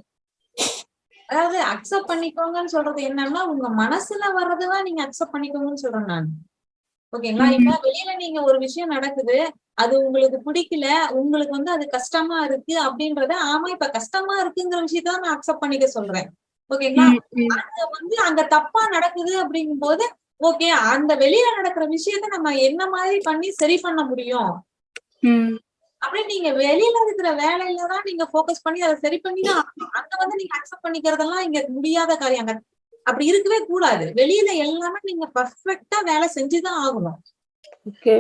அதாவது அக்செப்ட் பண்ணிக்கோங்கன்னு சொல்றது என்னன்னா உங்க மனசுல வர்றதுதான் நீங்க அக்செப்ட் பண்ணிக்கோங்கன்னு சொல்றேன் நான். ஓகேங்களா இப்ப வெளியில நீங்க ஒரு விஷயம் நடக்குது அது உங்களுக்கு பிடிக்கல உங்களுக்கு வந்து அது கஷ்டமா இருக்கு அப்படின்றத ஆமா இப்ப கஷ்டமா இருக்குங்கிற விஷயத்த நான் அக்செப்ட் பண்ணிக்க சொல்றேன். ஓகேங்களா அங்க வந்து அங்க தப்பா நடக்குது அப்படிங்கும் போது ஓகே அந்த வெளியில நடக்கிற விஷயத்த நம்ம என்ன மாதிரி பண்ணி சரி பண்ண முடியும்? அப்படியே நீங்க வெளியில இருக்கிற வேலையில தான் நீங்க ஃபோக்கஸ் பண்ணி அதை சரி பண்ணி தான். அங்க வந்து நீங்க அக்செப்ட் பண்ணிக்கிறதெல்லாம் இங்க முடியாத காரியம். அங்க அப்படி இருக்கவே கூடாது. வெளியில எல்லாமே நீங்க பர்ஃபெக்ட்டா வேலை செஞ்சுதான் ஆகணும். ஓகே.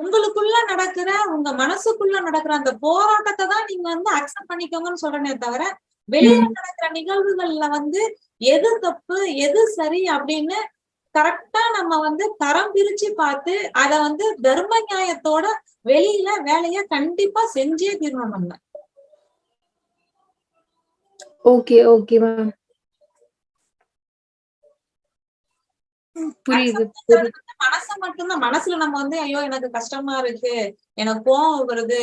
உங்களுக்குள்ள நடக்கிற உங்க மனசுக்குள்ள நடக்கிற அந்த போராட்டத்தை தான் நீங்க வந்து அக்செப்ட் பண்ணிக்கோங்கன்னு சொல்றேனே தவிர வெளியில நடக்கிற நிகழ்வுகள்ல வந்து எது தப்பு எது சரி அப்படின்னு கரெக்டா நம்ம வந்து தரம் பிரிச்சு பார்த்து அத வந்து தர்ம நியாயத்தோட வெளியில வேலைய கண்டிப்பா செஞ்சே தீரணும் நம்ம. Okay okay ma'am. புரியுது மனச மட்டும்தான். மனசுல நம்ம வந்து ஐயோ எனக்கு கஷ்டமா இருக்கு எனக்கு கோவம் வருது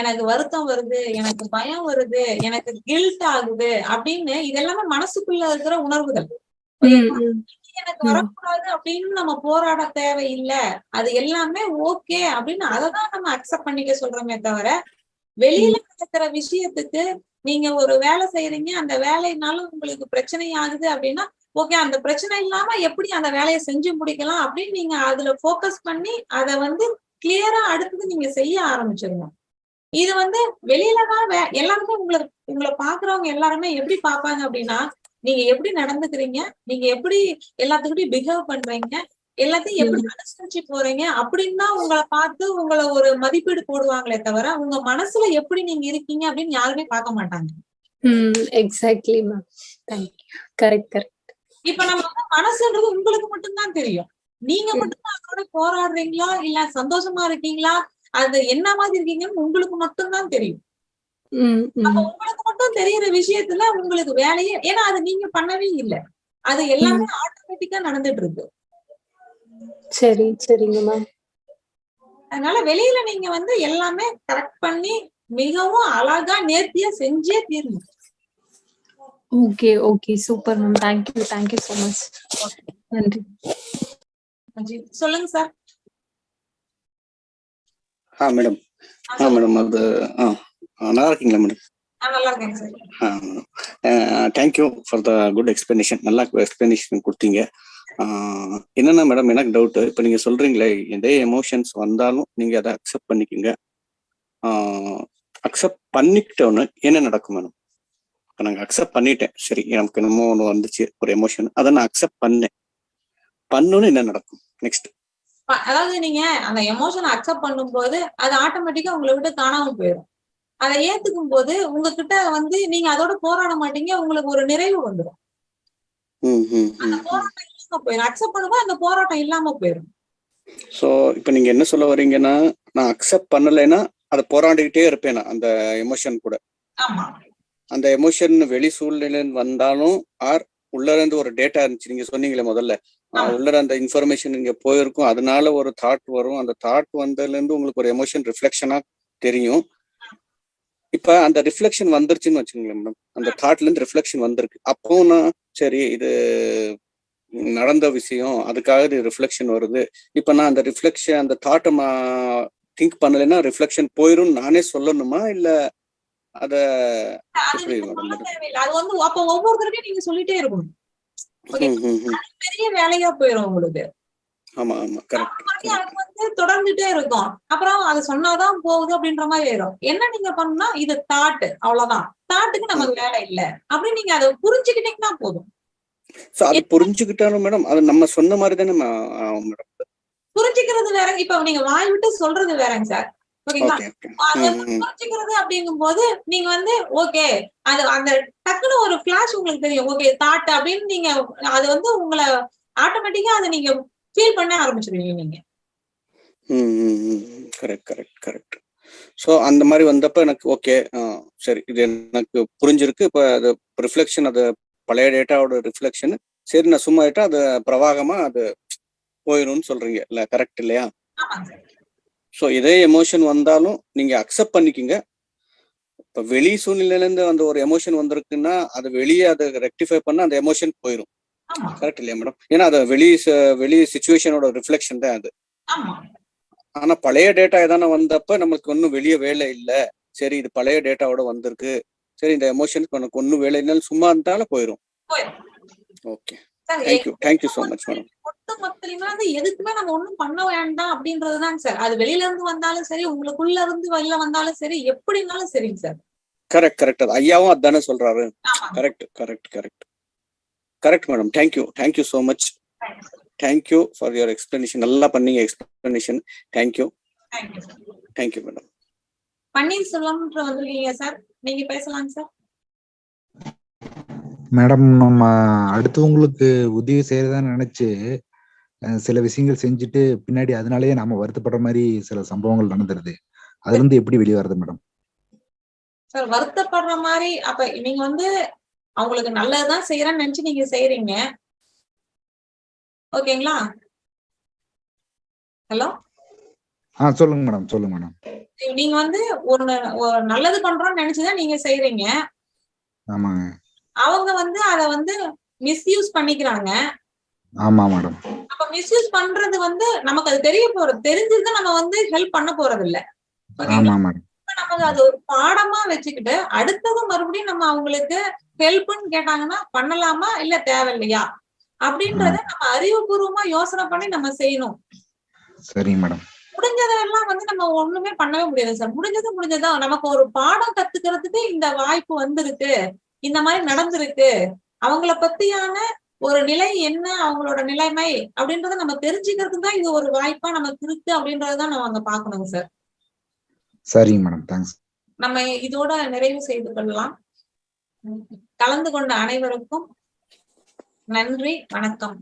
எனக்கு வருத்தம் வருது எனக்கு பயம் வருது எனக்கு கில்ட் ஆகுது அப்படின்னு இதெல்லாமே மனசுக்குள்ள இருக்கிற உணர்வுகள். எனக்கு வரக்கூடாது அப்படின்னு நம்ம போராட தேவையில்லை. அது எல்லாமே ஓகே அப்படின்னு அததான் நம்ம அக்செப்ட் பண்ணிக்க சொல்றோமே தவிர வெளியில நடக்கிற விஷயத்துக்கு நீங்க ஒரு வேலை செய்யறீங்க அந்த வேலையினால உங்களுக்கு பிரச்சனை ஆகுது அப்படின்னா ஓகே அந்த பிரச்சனை இல்லாம எப்படி அந்த வேலையை செஞ்சு முடிக்கலாம் அப்படின்னு நீங்க அதுல ஃபோக்கஸ் பண்ணி அதை வந்து கிளியரா அடுத்தது நீங்க செய்ய ஆரம்பிச்சிடணும். இது வந்து வெளியில தான் எல்லாருமே உங்களை உங்களை பாக்குறவங்க எல்லாருமே எப்படி பார்ப்பாங்க அப்படின்னா நீங்க எப்படி நடந்துக்கிறீங்க? நீங்க எப்படி எல்லாத்துக்கிட்டையும் பிஹேவ் பண்றீங்க? எல்லாத்தையும் எப்படி அனுசரிச்சு போறீங்க? அப்படின்னு தான் உங்களை பார்த்து உங்களை ஒரு மதிப்பீடு போடுவாங்களே தவிர உங்க மனசுல எப்படி நீங்க இருக்கீங்க அப்படின்னு யாருமே பார்க்க மாட்டாங்க. எக்ஸாக்ட்லி மேம் கரெக்ட் கரெக்ட் இப்ப நம்ம மனசுன்றது உங்களுக்கு மட்டும்தான் தெரியும். நீங்க மட்டும்தான் அதோட போராடுறீங்களா? இல்ல சந்தோஷமா இருக்கீங்களா? அது என்ன மாதிரி இருக்கீங்கன்னு உங்களுக்கு மட்டும்தான் தெரியும். அப்ப ம். உங்களுக்கு மட்டும் தெரியுற விஷயத்துல உங்களுக்கு வேலையே ஏன்னா அது நீங்க பண்ணவே இல்லை. அது எல்லாமே ஆட்டோமேட்டிக்கா நடந்துட்டு இருக்கு சரி சரிங்க மேம். அதனால வெளியில நீங்க வந்து எல்லாமே கரெக்ட் பண்ணி மிகவும் அழகா நேர்த்தியா செஞ்சே தீரணும். Okay okay. Super ma'am. Thank you thank you so much நன்றி. சொல்லுங்க சார். ஆ மேடம். ஆ மேடம் அது ஆ, நல்லா இருக்கீங்களா madam thank you for the good explanation நல்லா எக்ஸ்பிளனேஷன் கொடுத்தீங்க. ஆ, என்னன்னா மேடம் எனக்கு டவுட் இப்போ நீங்கள் சொல்கிறீங்களே எதே எமோஷன்ஸ் வந்தாலும் நீங்கள் அதை அக்செப்ட் பண்ணிக்கோங்க. அக்செப்ட் பண்ணிக்கிட்டோன்னு என்ன நடக்கும் மேடம் இப்போ நாங்கள் அக்செப்ட் பண்ணிட்டேன். சரி எனக்கு என்னமோ ஒன்று வந்துச்சு ஒரு எமோஷன் அதை நான் அக்செப்ட் பண்ணேன். பண்ணோன்னு என்ன நடக்கும்? நெக்ஸ்ட் அதாவது நீங்க அந்த எமோஷனை அக்செப்ட் பண்ணும்போது அது ஆட்டோமேட்டிக்கா உங்களை விட்டு காணாம போயிடும். அதை ஏத்துக்கும் போது உங்ககிட்ட வந்து நீங்க அதோட போராட மாட்டீங்க உங்களுக்கு ஒரு நிறைவு வந்துடும் அந்த போராட்டம் இல்லாம போயிடும் அக்செப்ட் பண்ணும்போது அந்த போராட்டம் இல்லாம போயிடும் ஸோ இப்போ நீங்க என்ன சொல்ல வர்றீங்கன்னா நான் அக்செப்ட் பண்ணலைன்னா அதை போராடிக்கிட்டே இருப்பேன் அந்த எமோஷன் கூட. அந்த எமோஷன் வெளி சூழ்நிலைன்னு வந்தாலும் ஆர் உள்ள இருந்து ஒரு டேட்டா இருந்துச்சு நீங்க சொன்னீங்களே முதல்ல. உள்ள அந்த இன்ஃபர்மேஷன் இங்க போயிருக்கும். அதனால ஒரு தாட் வரும். அந்த தாட் வந்ததுல இருந்து உங்களுக்கு ஒரு எமோஷன் ரிஃப்ளெக்ஷனா தெரியும். இப்ப அந்த ரிஃப்ளெக்ஷன் வந்துருச்சுன்னு வச்சுக்கோங்களேன் மேடம் அந்த தாட்ல இருந்து ரிஃப்ளெக்ஷன் வந்திருக்கு. அப்போ நான் சரி இது நடந்த விஷயம் அதுக்காக இது ரிஃப்ளெக்ஷன் வருது. இப்ப நான் அந்த ரிஃப்ளெக்ஷன் அந்த தாட்டை திங்க் பண்ணலைன்னா ரிஃப்ளெக்ஷன் போயிரும் நானே சொல்லணுமா? இல்ல அத அது வந்து அப்ப ஒவ்வொருத்தருக்கும் நீங்க சொல்லிட்டே இருக்கணும். ம், ம், ம். பெரிய வேலையா போயிடும் உங்களுக்கு. ஆமா ஆமா கரெக்ட் அது வந்து தொடர்ந்துட்டே இருக்கும். அப்புறம் அது சொன்னாதான் போகுது அப்படின்ற மாதிரி ஆயிடும் என்ன நீங்க பண்ணா இது தாட் அவ்வளவுதான். தாட்டுக்கு நமக்கு வேலை இல்ல. அப்படின்னு நீங்க அதை புரிஞ்சுக்கிட்டீங்கன்னா போதும். சோ அது புரிஞ்சுக்கிட்டாலும் மேடம் அது நம்ம சொன்ன மாதிரி தானே மேடம் புரிஞ்சுக்கிறது வேற இப்ப நீங்க வாய் விட்டு சொல்றது வேறங்க சார் ஓகேங்களா? புரிஞ்சுக்கிறது அப்படிங்கும் போது நீங்க வந்து ஓகே அது அந்த டக்குன்னு ஒரு ஃபிளாஷ் உங்களுக்கு தெரியும். ஓகே தாட் அப்படின்னு நீங்க அது வந்து உங்களை ஆட்டோமேட்டிக்கா அதை நீங்க ஃபீல் பண்ண ஆரம்பிச்சிருவீங்க நீங்க. கரெக்ட் கரெக்ட் கரெக்ட் ஸோ அந்த மாதிரி வந்தப்ப எனக்கு ஓகே சரி இது எனக்கு புரிஞ்சிருக்கு. இப்போ அது ரிஃப்ளெக்ஷன் அது பழைய டேட்டாவோட ரிஃப்ளெக்ஷன் சரி நான் சும்மா ஆயிட்டா அது பிரவாகமா அது போயிடும்னு சொல்றீங்க. இல்ல கரெக்ட் இல்லையா? ஸோ இதே எமோஷன் வந்தாலும் நீங்க அக்செப்ட் பண்ணிக்கிங்க. இப்போ வெளி சூழ்நிலையிலேருந்து அந்த ஒரு எமோஷன் வந்திருக்குன்னா அது வெளியே அதை ரெக்டிஃபை பண்ண அந்த எமோஷன் போயிடும் கரெக்ட் இல்லையா மேடம் ஏன்னா அது வெளி ச- வெளி சுச்சுவேஷனோட ரிஃப்ளெக்ஷன் தான் அது. ஆனா பழைய டேட்டா எதான வந்தப்ப நமக்கு ஒன்றும் வெளியே வேலை இல்லை. சரி இது பழைய டேட்டாவோட வந்திருக்கு. சரி இந்த எமோஷனுக்கு எனக்கு ஒன்றும் வேலை இல்லைன்னு சும்மா இருந்தாலும் போயிடும் okay thank you thank you so much madam மொத்த மொத்தமா வந்து எதுக்குமே நம்ம ஒண்ணும் பண்ண வேண்டாம் அப்படின்றதுதாங்க சார். அது வெளியில இருந்து வந்தாலும் சரி உங்களுக்குள்ள இருந்து வெளில வந்தாலும் சரி எப்படினாலும் சரிங்க சார். கரெக்ட் கரெக்ட் ஐயாவும் அதானே சொல்றாரு. Correct correct correct correct madam thank you thank you so much thank you for your explanation நல்லா பண்ணீங்க explanation thank you thank you madam பன்னீர்செல்வம்ன்ற வந்திருக்கீங்க சார் நீங்க சார் மேடம் நம்ம அடுத்தவங்களுக்கு உதவி செய்யறதா நினைச்சு சில விஷயங்கள் செஞ்சுட்டு பின்னாடி அதனாலயே நாம வருத்தப்படுற மாதிரி சில சம்பவங்கள் நடந்துருது. அதுல இருந்து எப்படி வெளியே வருது மேடம் சார் வருத்தப்படுற மாதிரி அப்ப நீங்க வந்து அவங்களுக்கு நல்லதுதான் செய்யறேன்னு நினைச்சு நீங்க செய்யறீங்க ஓகேங்களா? ஹலோ? ஆ சொல்லுங்க மேடம் சொல்லுங்க மேடம். நீங்க வந்து ஒரு நல்லது பண்றோம்னு நினைச்சுதான் நீங்க செய்யறீங்க ஆமாங்க. அவங்க வந்து அத வந்து மிஸ்யூஸ் பண்ணிக்கிறாங்க. ஆமா மேடம். அப்ப மிஸ்யூஸ் பண்றது வந்து நமக்கு அது தெரிய போறது தெரிஞ்சிருந்தா நம்ம வந்து ஹெல்ப் பண்ண போறது இல்ல ஆமா மேடம். இப்ப நமக்கு அது ஒரு பாடமா வச்சுக்கிட்டு அடுத்தது மறுபடியும் நம்ம அவங்களுக்கு ஹெல்ப்னு கேட்டாங்கன்னா பண்ணலாமா இல்ல தேவையில்லையா? அப்படின்றத நம்ம அறிவுபூர்வமா யோசனை பண்ணி நம்ம செய்யணும். சரிங்க மேடம். முடிஞ்சதெல்லாம் வந்து நம்ம ஒண்ணுமே பண்ணவே முடியாது சார். முடிஞ்சது முடிஞ்சதா நமக்கு ஒரு பாடம் கத்துக்கிறதுக்கு இந்த வாய்ப்பு வந்திருக்கு. இந்த மாதிரி நடந்திருக்கு. அவங்கள பத்தியான ஒரு நிலை என்ன? அவங்களோட நிலைமை அப்படின்றத நம்ம தெரிஞ்சுக்கிறதுக்கு தான் இது ஒரு வாய்ப்பா நமக்கு இருக்கு அப்படின்றதான் நம்ம அங்க பாக்கணுங்க சார். சரிங்க மேடம். தேங்க்ஸ். நம்ம இதோட நிறைவு செய்து கொள்ளலாம். கலந்து கொண்ட அனைவருக்கும் நன்றி வணக்கம்.